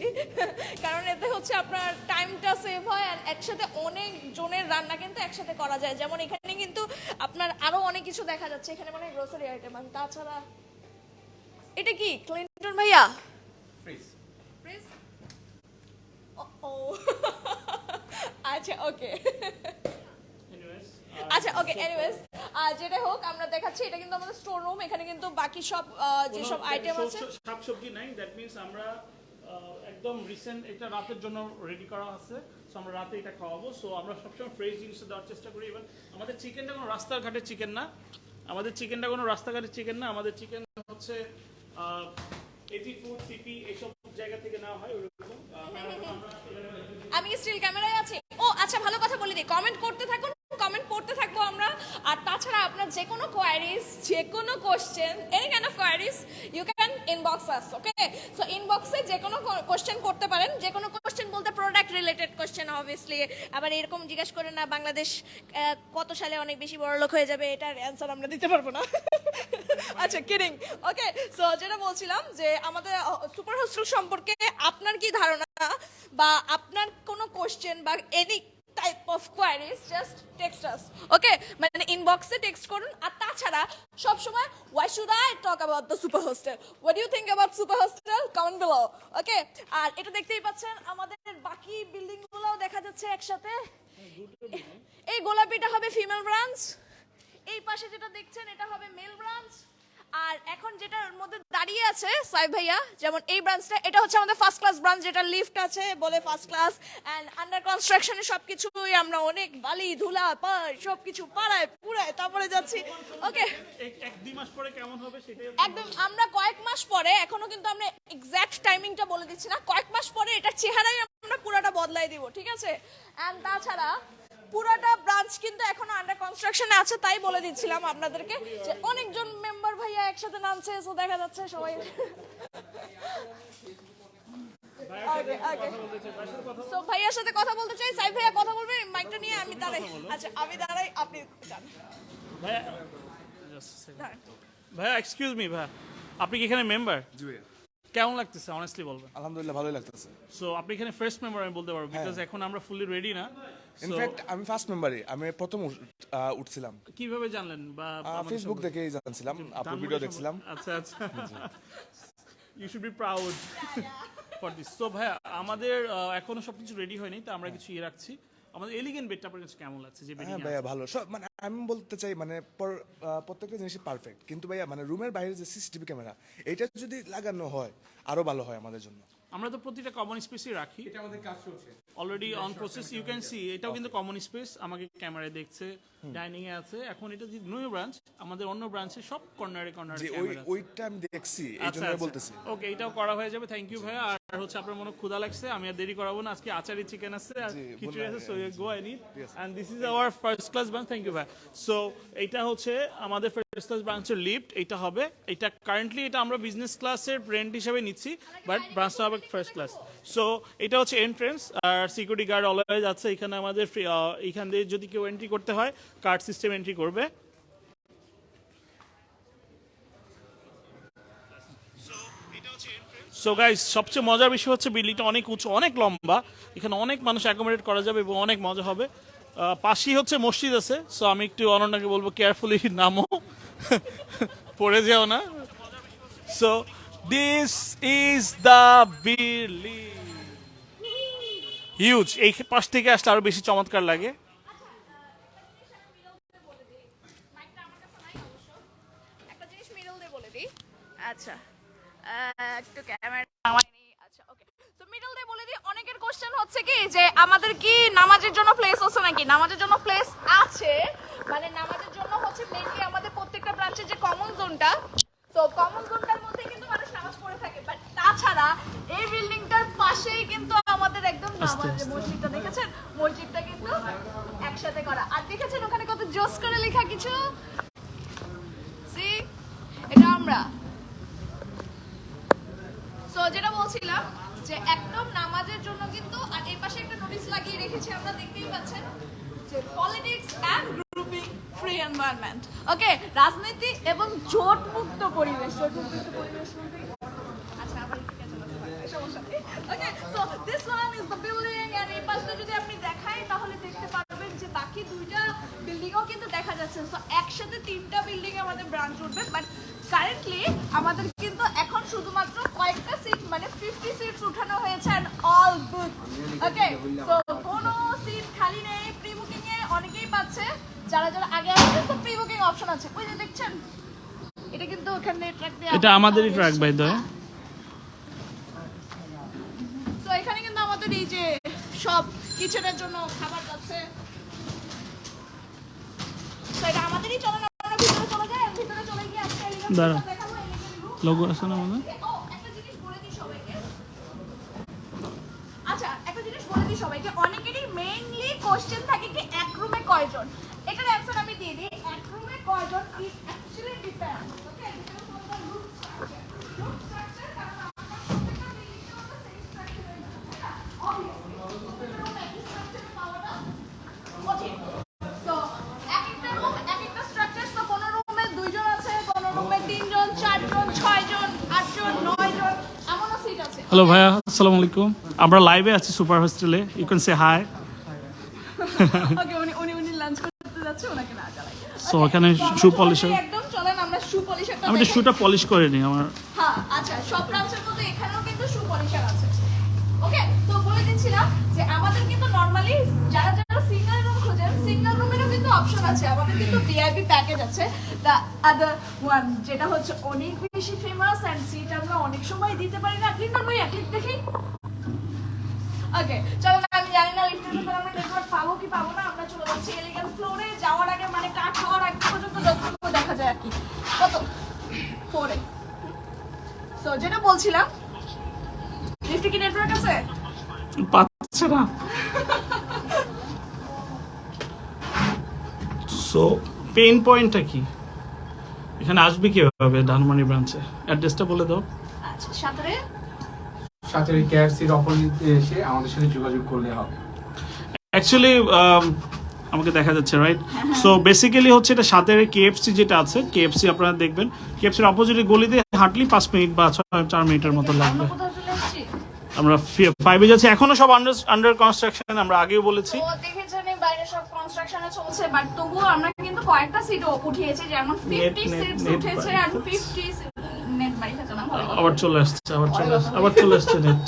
কারণ এতে হচ্ছে আপনার টাইমটা সেভ হয় আর একসাথে অনেক জনের রান্না কিন্তু একসাথে করা যায়। যেমন এখানে কিন্তু আপনার আরও অনেক কিছু দেখা যাচ্ছে। এখানে মানে গ্রোসারি আইটেম আর তাছাড়া এটা কি? ক্লিন্টন ভাইয়া? Please? ও *laughs* আচ্ছা ওকে আচ্ছা ওকে এনিওয়েজ যেটা হোক আমরা দেখাচ্ছি এটা কিন্তু আমাদের স্টোর রুম এখানে কিন্তু বাকি সব যেসব আইটেম আছে। শাকসবজি নাই দ্যাট মিন্স আমরা একদম রিসেন্ট এটা রাতের জন্য রেডি করা আছে সো আমরা রাতে এটা খাওয়াবো সো আমরা সবসময় ফ্রেশ জিনিস দেওয়ার চেষ্টা করি এবার আমাদের চিকেনটা কোনো রাস্তাঘাটের চিকেন না আমাদের চিকেনটা কোনো রাস্তাঘাটের চিকেন না আমাদের চিকেন হচ্ছে এটি ফুড সিপি এইসব জায়গা থেকে নেওয়া হয় ওরকম আমি স্টিল ক্যামেরায় আছি। ও আচ্ছা ভালো কথা বলে দিই কমেন্ট করতে থাকুন। কমেন্ট করতে থাকব আমরা। আর তাছাড়া আপনার যে কোনো কোয়ারিজ যে কোনো question any kind of queries you can inbox us okay so ইনবক্সে যে কোনো কোশ্চেন করতে পারেন। যে কোনো কোশ্চেন বলতে প্রোডাক্ট রিলেটেড কোশ্চেন অবভিয়াসলি আবার এরকম জিজ্ঞেস করে না, বাংলাদেশ কত সালে অনেক বেশি বড় লোক হয়ে যাবে, এটার অ্যান্সার আমরা দিতে পারব না। আচ্ছা কিডিং ওকে সো যেটা বলছিলাম যে, আমাদের সুপার হোস্টেল সম্পর্কে আপনার কি ধারণা? বা আপনার কোনো কোশ্চেন বা any type of queries just text us okay মানে ইনবক্সে টেক্সট করুন, আর তাছাড়া সব সময় why should I talk about the super hostel what you think about super hostel comment below okay আর এটা দেখতেই পাচ্ছেন, আমাদের বাকি বিল্ডিং গুলোও দেখা যাচ্ছে একসাথে। এই গোলাপিটা হবে ফিমেল ব্রাঞ্চ এই পাশে যেটা দেখছেন, এটা হবে মেল ব্রাঞ্চ আর এখন যেটার মধ্যে দাঁড়িয়ে আছে সাই ভাইয়া যেমন এই ব্রাঞ্চটা এটা হচ্ছে আমাদের ফার্স্ট ক্লাস ব্রাঞ্চ যেটা লিফট আছে বলে ফার্স্ট ক্লাস এন্ড আন্ডার কনস্ট্রাকশনে সবকিছুই আমরা অনেক বালি ধুলা পাড় সবকিছু পাড়ায় পুরায় তারপরে যাচ্ছি। ওকে এক- এক দুই মাস পরে কেমন হবে সেটাই একদম আমরা কয়েক মাস পরে এখনও কিন্তু আমরা এক্স্যাক্ট টাইমিংটা বলে দিচ্ছি না কয়েক মাস পরে এটার চেহারাই আমরা পুরোটা বদলাই দিব ঠিক আছে? এন্ড তাছাড়া পুরোটা ব্রাঞ্চ কিন্তু এখনও আন্ডার কনস্ট্রাকশনে আছে তাই বলে দিচ্ছিলাম আপনাদেরকে যে অনেকজন মেম্বার ভাইয়া একসাথে নামছে সো দেখা যাচ্ছে সবাই. So, ভাইয়ার সাথে কথা বলতে চাই সাই ভাইয়া কথা বলবে মাইকটা নিয়ে আমি দাঁড়াই। আচ্ছা আমি দাঁড়াই আপনি যান। ভাইয়া এক্সকিউজ মি ভাইয়া আপনি কি এখানে মেম্বার জি। কেমন লাগতেছে? অনেস্টলি বলবেন। আলহামদুলিল্লাহ ভালোই লাগতেছে। সো আপনি এখানে ফার্স্ট মেম্বার আমি বলতে পারব বিকজ এখন আমরা ফুলি রেডি না। ইনফ্যাক্ট আমি ফার্স্ট মেম্বারই আমি প্রথম উঠছিলাম। কীভাবে জানলেন বা ফেসবুক? দেখেই জানছিলাম আপনার ভিডিও দেখছিলাম। আচ্ছা আচ্ছা। You should be proud for this so ভাইয়া আমাদের এখনও সবকিছু রেডি হয়নি তো আমরা কিছু ইয়ে রাখছি। আমাদের এলিগেন্ট বেডটা আপনার কাছে কেমন লাগছে? যে হ্যাঁ বেডিং ভাইয়া ভালো। সব মানে আমি বলতে চাই মানে পর- প্রত্যেকটা জিনিসই পারফেক্ট কিন্তু ভাইয়া মানে রুমের বাইরে যে সিসিটিভি ক্যামেরা এটা যদি লাগানো হয় আরও ভালো হয় আমাদের জন্য। আমরা তো প্রতিটা কমন স্পেসই রাখি। এটা আমাদের কাজ চলছে। Already on process you can see এটাও কিন্তু কমন স্পেস আমাকে ক্যামেরায় দেখছে ডাইনিং এ আছে। এখন এটা যে নিউ ব্রাঞ্চ আমাদের অন্য ব্রাঞ্চে সব কর্নারে কর্নারে যে ওই ক্যামেরা ওইটা আমি দেখছি এই আচ্ছা বলতেছি। ওকে এটাও করা হয়ে যাবে থ্যাংক ইউ ভাইয়া। আর হচ্ছে আপনার মনে ক্ষুধা লাগছে আমি আর দেরি করাবো না আজকে আচারি চিকেন আছে আর খিচুড়ি আছে so go I need and this is our first class branch thank you ভাই সো এটা হচ্ছে আমাদের ফার্স্ট ক্লাস ব্রাঞ্চের লিফট এটা হবে এটা কারেন্টলি এটা আমরা বিজনেস ক্লাসের রেন্ট হিসেবে নিচ্ছি বাট ব্রাঞ্চটা হবে ফার্স্ট ক্লাস সো এটা হচ্ছে এন্ট্রেন্স আর সিকিউরিটি গার্ড অলওয়েজ আছে। এখানে আমাদের এখান দিয়ে যদি কেউ এন্ট্রি করতে হয় কার্ড সিস্টেম এন্ট্রি করবে। সো গাইস সবচেয়ে মজার বিষয় হচ্ছে বিল্ডিংটা অনেক উঁচু, অনেক লম্বা। এখানে অনেক মানুষ অ্যাকোমোডেট করা যাবে এবং অনেক মজা হবে। পাশেই হচ্ছে মসজিদ আছে। সো আমি একটু অনন্যাকে বলব কেয়ারফুলি নামো। *laughs* পড়ে যেও না। So this is the building huge এই পাশ থেকে আসলে আরও বেশি চমৎকার লাগে। ওকে তো মিডল বলে দিই, অনেকের কোশ্চেন হচ্ছে কি যে, আমাদের কি নামাজের জন্য প্লেস নাকি? নামাজের জন্য প্লেস আছে মানে নামাজের জন্য হচ্ছে আমাদের প্রত্যেকটা ব্রাঞ্চের যে কমন জোনটা তো কমন জোনটার মধ্যে কিন্তু মানুষ নামাজ পড়ে থাকে বাট তাছাড়া এই বিল্ডিংটার পাশেই কিন্তু আমাদের একদম মসজিদটা দেখেছেন? মসজিদটা কিন্তু একসাথে করা। আর দেখেছেন ওখানে কত জোস করে লেখা কিছু? সি এটা আমরা। সো যেটা বলছিলাম যে একদম নামাজের জন্য কিন্তু আর এই পাশে একটা নোটিশ লাগিয়ে রেখেছি আমরা দেখতেই পাচ্ছেন যে politics and grouping free environment okay রাজনীতি এবং জোট মুক্ত পরিবেশ জোট মুক্ত পরিবেশ বলতে আচ্ছা আবার একটু ক্যাচেল আছে সমস্যা নেই okay so this one is the building and এই পাশটা যদি আপনি দেখাই তাহলে দেখতে পারবেন যে বাকি দুইটা বিল্ডিংও কিন্তু দেখা যাচ্ছে। সো একসাথে তিনটা বিল্ডিং আমাদের ব্রাঞ্চ উঠবে বাট কারেন্টলি আমাদের কিন্তু এখন শুধুমাত্র কয়েকটা সিট মানে ফিফটি সিটস উঠানো হয়েছে and all good okay so কোনো সিট খালি নেই প্রি বুকিং অনেকেই পাচ্ছে। যারা যারা আগে আসছে তো প্রি বুকিং অপশন আছে। ওই যে দেখছেন? এটা কিন্তু ওখানে ট্র্যাক এটা আমাদেরই ট্র্যাক বাই দয় তো এখানে কিন্তু আমাদের এই যে সব কিচেনের জন্য খাবার যাচ্ছে। তো এটা আমাদেরই চলে না আমরা ভিতরে চলে যাই ভিতরে চলে গিয়ে আজকে দাঁড়া। লোগো আছে না আমাদের? আচ্ছা একটা জিনিস বলে দিই সবাইকে অনেকেরই মেইনলি কোশ্চেন থাকে কি এক রুমে কয়জন? এটার অ্যান্সার আমি দিয়ে দিই এক রুমে কয়জন is actually depend okay depend on the room hello ভাইয়া আসসালামু আলাইকুম। আমরা লাইভে আছি সুপার হোস্টেলে। You can say hi okay উনি উনি উনি লাঞ্চ করতে যাচ্ছে ওনাকে না So, ওখানে shoe polish এর- একদম চলেন আমরা শু পলিশারটা আমি তো শুটা পলিশ করে নিই আমার হ্যাঁ আচ্ছা সব ব্রাঞ্চের মধ্যে এখানেও কিন্তু শু পলিশার আছে। ওকে তো বলে দিচ্ছিলাম যে আমাদের কিন্তু নরমালি যারা যারা সিঙ্গেল রুম খোঁজেন সিঙ্গেল রুমেরও কিন্তু অপশন আছে। আমাদের কিন্তু ভিআইপি প্যাকেজ আছে। আদার ওয়ান যেটা হচ্ছে অনেক বেশি ফেমাস অ্যান্ড সিট আমরা অনেক সময় দিতে পারি না। ক্লিক করব ক্লিক দেখি। ওকে চলো না আমি জানি না লিফটের ভিতরে আমরা নেটওয়ার্ক পাবো কি পাবো না আমরা চলে যাচ্ছি এলিগেন্ট ফ্লোরে যাওয়ার আগে মানে কাঠ হওয়ার আগে পর্যন্ত যতটুকু দেখা যায় আর কি। কত? ফোরে সো যেটা বলছিলাম লিফটে কি নেটওয়ার্ক আছে? পাচ্ছে না। সো পেইন পয়েন্টটা কি? এখানে আসবে কীভাবে ধানমন্ডি ব্রাঞ্চে অ্যাড্রেসটা বলে দাও। আচ্ছা সাঁতারে সাথে কেএফসির অপোজিটে এসে আমাদের সাথে যোগাযোগ করলে হবে। অ্যাকচুয়ালি আমাকে দেখা যাচ্ছে রাইট সো বেসিক্যালি হচ্ছে এটা সাথে কেএফসি যেটা আছে কেএফসি আপনারা দেখবেন। কেএফসির অপোজিটে গলিতে হাঁটলি পাঁচ মিনিট বা ছয় চার মিনিটের মতো লাগবে। আমরা ফাইভে যাচ্ছি। এখনও সব আন্ডার আন্ডার কনস্ট্রাকশন আমরা আগেও বলেছি। বাইরে সব কনস্ট্রাকশনে চলছে বাট তবুও আমরা কিন্তু কয়েকটা সিট উঠিয়েছি যেমন ফিফটি net, সিটস উঠেছে আর ফেলছে। ফিফটি নেট বাড়ি খেতে না? আবার চলে আসছে আবার চলে আসছে আবার চলে আসছে নেট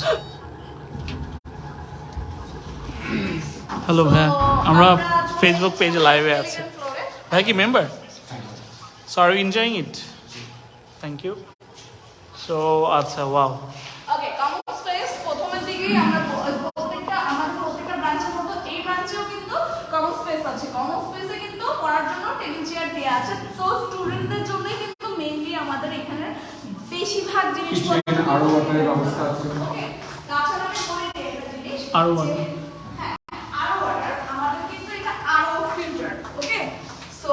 হ্যালো আমরা ফেসবুক পেজে লাইভে আছি। ভাই কি member so are enjoying it thank you so আচ্ছা ওয়াও ওকে কমন স্পেস প্রথমের দিকেই আমরা ব- প্রত্যেকটা আমাদের প্রত্যেকটা ব্রাঞ্চের মতো এই ব্রাঞ্চেও কিন্তু কমন স্পেস আছে কমন স্পেসে কিন্তু পড়ার জন্য টেবিল চেয়ার দেওয়া আছে। তো স্টুডেন্টদের জন্যই কিন্তু মেইনলি আমাদের এখানে বেশিরভাগ জিনিসপত্র আরও ওয়াটারের ব্যবস্থা আছে। ওকে তাছাড়া আমি বলে দিই একটা জিনিস আরও হ্যাঁ ওয়াটার আমাদের কিন্তু এটা আরও ফিল্টার ওকে সো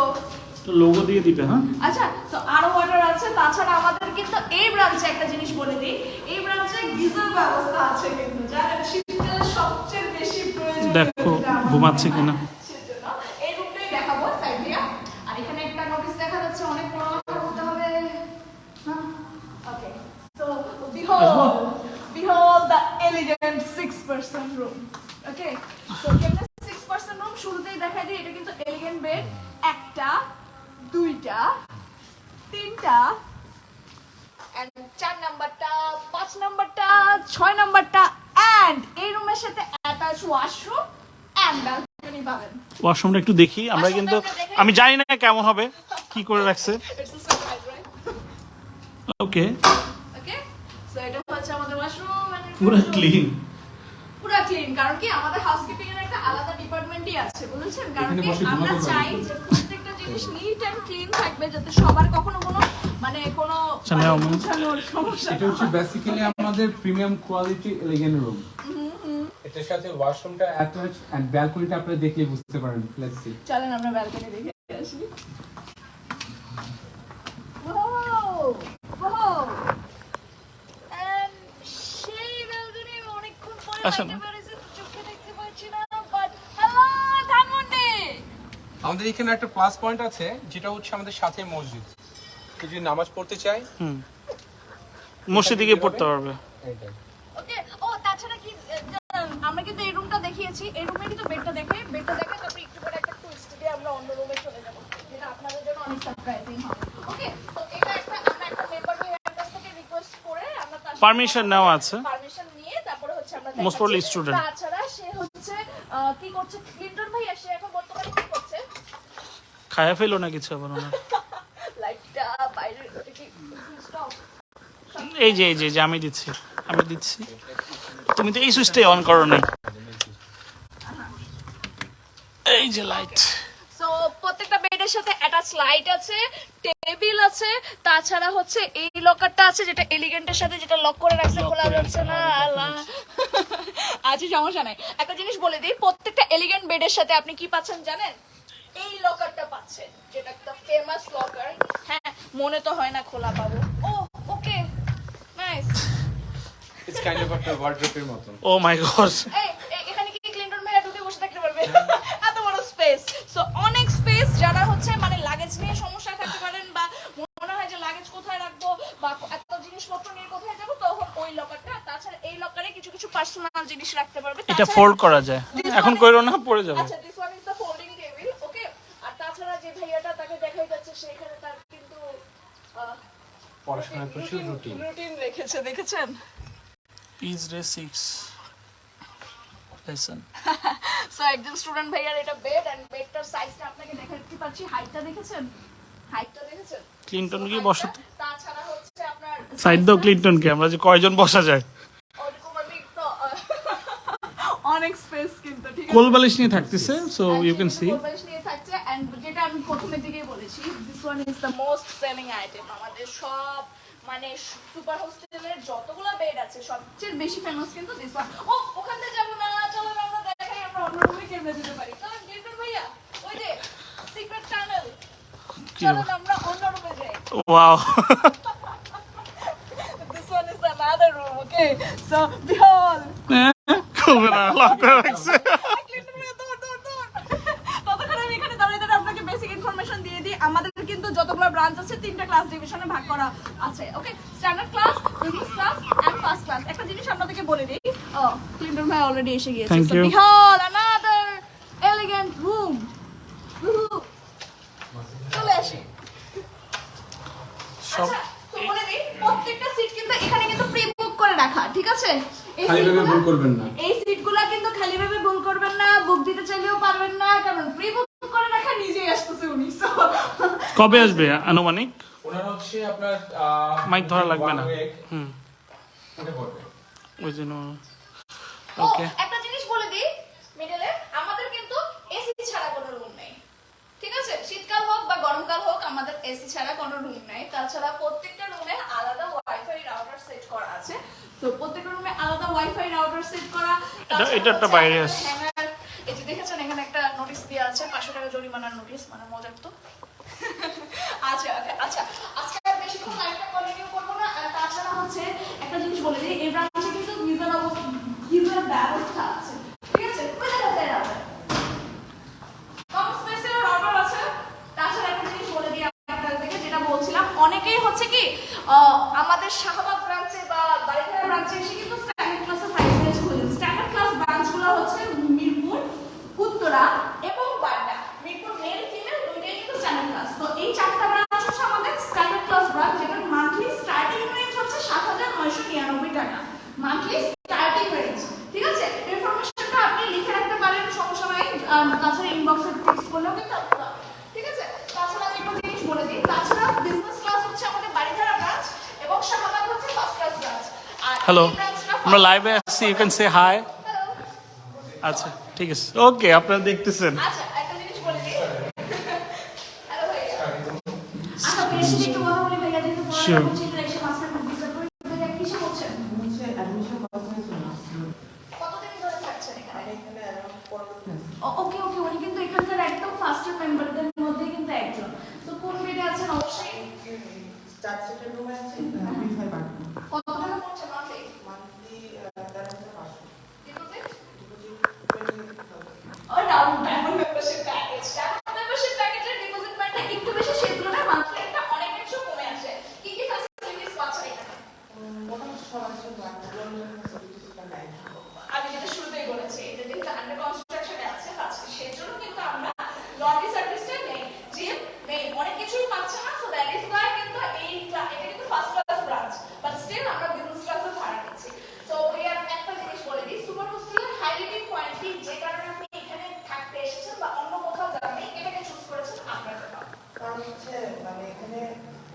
তো লোগো দিয়ে দিবে হ্যাঁ? আচ্ছা তো আরও ওয়াটার আছে। তাছাড়া আমাদের কিন্তু এই ব্রাঞ্চে একটা জিনিস বলে দিই। এই ব্রাঞ্চে গিজার ব্যবস্থা আছে কিন্তু যা শীতকালে সবচেয়ে বেশি প্রয়োজন দেখো ঘুমাচ্ছে কিনা সেজন্য এই রুমটাই দেখাবো সাইড দিয়া আর এখানে একটা নোটিশ দেখা যাচ্ছে অনেক বড় কথা বলতে হবে okay so behold behold the elegant six person room okay so কেমনে সিক্স পার্সন রুম শুরুতেই দেখা যায় এটা কিন্তু এলিগেন্ট বেড একটা দুইটা তিনটা চার নাম্বারটা পাঁচ নাম্বারটা ছয় নাম্বারটা অ্যান্ড এই রুমের সাথে অ্যাটাচ ওয়াশরুম অ্যান্ড ব্যালকনি পাবেন। ওয়াশরুমটা একটু দেখি আমরা কিন্তু আমি জানি না কেমন হবে কি করে রাখছে। ওকে সো এটা হচ্ছে আমাদের ওয়াশরুম পুরো ক্লিন পুরো ক্লিন কারণ কি আমাদের হাউসকিপিং এর একটা আলাদা ডিপার্টমেন্টই আছে বুঝেছেন? কারণ কি আমরা চাই যে প্রত্যেকটা জিনিস নিট এন্ড ক্লিন থাকবে যাতে সবার কখনো কোনো মানে কোনো মানে ma'am। গোছানোর সমস্যা এটা হচ্ছে বেসিক্যালি আমাদের প্রিমিয়াম কোয়ালিটি এলিগেন্ট রুম এটার সাথে ওয়াশরুমটা অ্যাটাচ এন্ড ব্যালকনিটা আপনারা দেখলে বুঝতে পারেন লেটস সি চলেন আমরা ব্যালকনি দেখে আসি! And সেই ব্যালকনি না। আমাদের এখানে একটা প্লাস পয়েন্ট আছে যেটা হচ্ছে আমাদের সাথে মসজিদ। কেউ যদি নামাজ পড়তে চায় মসজিদে গিয়ে পড়তে পারবে Okay, ও, তাছাড়া কি, আমরা কিন্তু এই রুমটা দেখিয়েছি এই রুমে কিন্তু বেডটা দেখে বেডটা দেখে তারপরে একটু পরে একটা টুইস্ট দিয়ে আমরা অন্য রুমে চলে যাব যেটা আপনাদের জন্য অনেক সারপ্রাইজিং হবে। ওকে তো এটা একটা আমরা একটা মেম্বার ভাইয়ের কাছ থেকে রিকোয়েস্ট করে আমরা তার সাথে নেওয়া আছে। Student. তাছাড়া সে হচ্ছে কি করছে? ক্লিন্টন সে এখন বর্তমানে কি করছে? খায়া ফেলো না কিছু আবার ওনার। লাইটটা বাইরে এটা কি স্টপ এই যে এই যে আমি দিচ্ছি আমি দিচ্ছি। তুমি তো এই সুইচটাই অন করো নাই। এই যে লাইট সো প্রত্যেকটা বেডের সাথে অ্যাটাচ লাইট আছে টেবিল আছে তাছাড়া হচ্ছে এই লকারটা আছে যেটা এলিগেন্টের সাথে যেটা লক করে রাখছে খোলা যাচ্ছে না আল্লাহ। সমস্যা নাই। একটা জিনিস বলে দিই প্রত্যেকটা এলিগেন্ট বেডের সাথে আপনি কি পাচ্ছেন জানেন? এই লকারটা পাচ্ছেন যেটা একটা ফেমাস লকার হ্যাঁ মনে তো হয় না খোলা পাবো। ও okay nice it's kind of একটা ওয়ার্ড্রপের মতন। ও মাই গড এখানে কি ক্লিন্টন মেয়েরা ঢুকে বসে থাকতে পারবে? এত বড় স্পেস সো অনেক স্পেস যারা হচ্ছে মানে লাগেজ নিয়ে সমস্যা থাকতে পারেন বা মনে হয় যে লাগেজ কোথায় রাখব বা এত জিনিসপত্র নিয়ে কোথায় যাব তখন ওই লকারটা তাছাড়া এই লকারে কিছু কিছু পার্সোনাল জিনিস রাখতে পারবে এটা ফোল্ড করা যায়। এখন কইরো না পড়ে যাবে। আচ্ছা this one is the folding table okay আর তাছাড়া যে ভাইয়াটা তাকে দেখাই যাচ্ছে সেখানে তার কিন্তু পড়াশোনার প্রচুর রুটিন রুটিন রেখেছে দেখেছেন? পিজ রে সিক্স লেসন সো একজন স্টুডেন্ট ভাইয়ার এটা বেড এন্ড বেডটার সাইজটা আপনাকে দেখাতে হাইটটা দেখেছেন? হাইটটা দেখেছেন? ক্লিনটন কি বসে তাছাড়া হচ্ছে আপনার সাইড দাও ক্লিনটনকে আমরা যে কয়জন বসা যায় ওরকম আমি তো অনেক স্পেস কিন্তু ঠিক আছে? কোল বালিশ নিয়ে থাকতেছে সো ইউ ক্যান সি পরিবেশ নিয়ে থাকছে এন্ড যেটা আমি প্রথমের দিকেই বলেছি this one is the most selling item আমাদের সব মানে সুপার হোস্টেলের যতগুলো বেড আছে সবচেয়ে বেশি ফেমাস কিন্তু দিস ওয়ান ও ওখান থেকে যাব না চলো আমরা দেখাই আমরা অন্য রুমে কেমনে যেতে পারি? গেটর ভাইয়া ওই যে সিক্রেট টানেল চলো আমরা অন্য রুমে যাই। Wow *laughs* This one is another room, okay? So, behold. না লক করে রাখছে আমি এখানে দাঁড়িয়ে দাঁড়িয়ে বেসিক ইনফরমেশন দিয়ে দিই আমাদের কিন্তু যতগুলো ব্রাঞ্চ আছে তিনটা ক্লাস ডিভিশনে ভাগ করা আছে okay standard class business class and first class একটা জিনিস আপনাদেরকে বলে দিই ও ক্লিন্টন ভাই অলরেডি এসে গিয়েছে you. behold another elegant room. চলে আসি। সব আচ্ছা, তো বলে দিই, প্রত্যেকটা সিট কিন্তু এখানে কিন্তু প্রি বুক করে রাখা ঠিক আছে? এই ভুল করবেন না এই সিটগুলো কিন্তু খালি ভাবে ভুল করবেন না বুক দিতে চাইলেও পারবেন না কারণ প্রি বুক করে রাখা নিজেই আসতেছে উনি So, কবে আসবে আনুমানিক? ওনার হচ্ছে আপনার মাইক ধরা লাগবে না। হুম। ওই জন্য ওকে একটা জিনিস বলে দিই মিডলে আমাদের কিন্তু এসি ছাড়া কোনো রুম নেই। ঠিক আছে? শীতকাল হোক বা গরমকাল হোক আমাদের এসি ছাড়া কোনো রুম নেই। তাছাড়া প্রত্যেকটা রুমে আলাদা ওয়াইফাই রাউটার সেট করা আছে। তো প্রত্যেকটা রুমে আলাদা ওয়াইফাই রাউটার সেট করা। এটা একটা বাইরে আছে। এই যে দেখেছেন এখানে একটা নোটিশ দেওয়া আছে। পাঁচশো টাকা জরিমানার নোটিশ মানে মজার তো। আচ্ছা আচ্ছা। আজকে আর বেশিক্ষণ লাইভটা কন্টিনিউ করব না। তাছাড়া হচ্ছে একটা জিনিস বলে দিই, এই ব্রাঞ্চে কিন্তু ভিজার অবস্থা ব্যবস্থা আছে ঠিক আছে ওই দেখো ওই দেখো। কম স্পেসের রাউটার আছে তাছাড়া একটা জিনিস বলে দিই আপনাদেরকে যেটা বলছিলাম অনেকেই হচ্ছে কি আহ, আমাদের শাহবাগ ব্রাঞ্চে বা বাড়িধারা ব্রাঞ্চে এসে কিন্তু স্ট্যান্ডার্ড ক্লাসে ফাইভ ইয়ার্স খুঁজেন স্ট্যান্ডার্ড ক্লাস ব্রাঞ্চগুলো হচ্ছে মিরপুর উত্তরা এবং বাড্ডা মিরপুর মেল ফিমেল দুইটাই কিন্তু স্ট্যান্ডার্ড ক্লাস তো এই চারটা ব্রাঞ্চ হচ্ছে আমাদের স্ট্যান্ডার্ড ক্লাস ব্রাঞ্চ যেটার মান্থলি স্টার্টিং রেঞ্জ হচ্ছে সাত হাজার নয়শো নিরানব্বই টাকা মান্থলি স্টার্টিং রেঞ্জ ঠিক আছে ইনফরমেশনটা আপনি লিখে রাখতে পারেন সমস্যা নাই আম, তাছাড়া ইনবক্সে টেক্সট করলেও কিন্তু আপনি পাবেন। ঠিক আছে তাছাড়া আমি একটা জিনিস বলে দিই তাছাড়া বিজনেস ক্লাস হচ্ছে আমাদের বাড়িধারা ব্রাঞ্চ এবং শাহবাগ হচ্ছে ফার্স্ট ক্লাস ব্রাঞ্চ আর হ্যালো এই ব্রাঞ্চটা আমরা লাইভে আসছি ইউ ক্যান সে হাই আচ্ছা ঠিক আছে। ওকে আপনারা দেখতেছেন। আচ্ছা একটা জিনিস বলে দিই হ্যালো ভাইয়া আচ্ছা বেশি একটু কথা বলি ভাইয়া যেহেতু Sure. পড়াশোনা করছি ইন্টারেকশন মাস্টার ভিসা করে ভাইয়া কিসে করছেন কতদিন ধরে থাকছেন এখানে ও- ওকে ওকে উনি কিন্তু এখানকার একদম ফার্স্টের মেম্বারদের মধ্যে কিন্তু একজন তো কোন বেডে আছেন অবশ্যই কত টাকা পড়ছে মাসে দীর্ঘ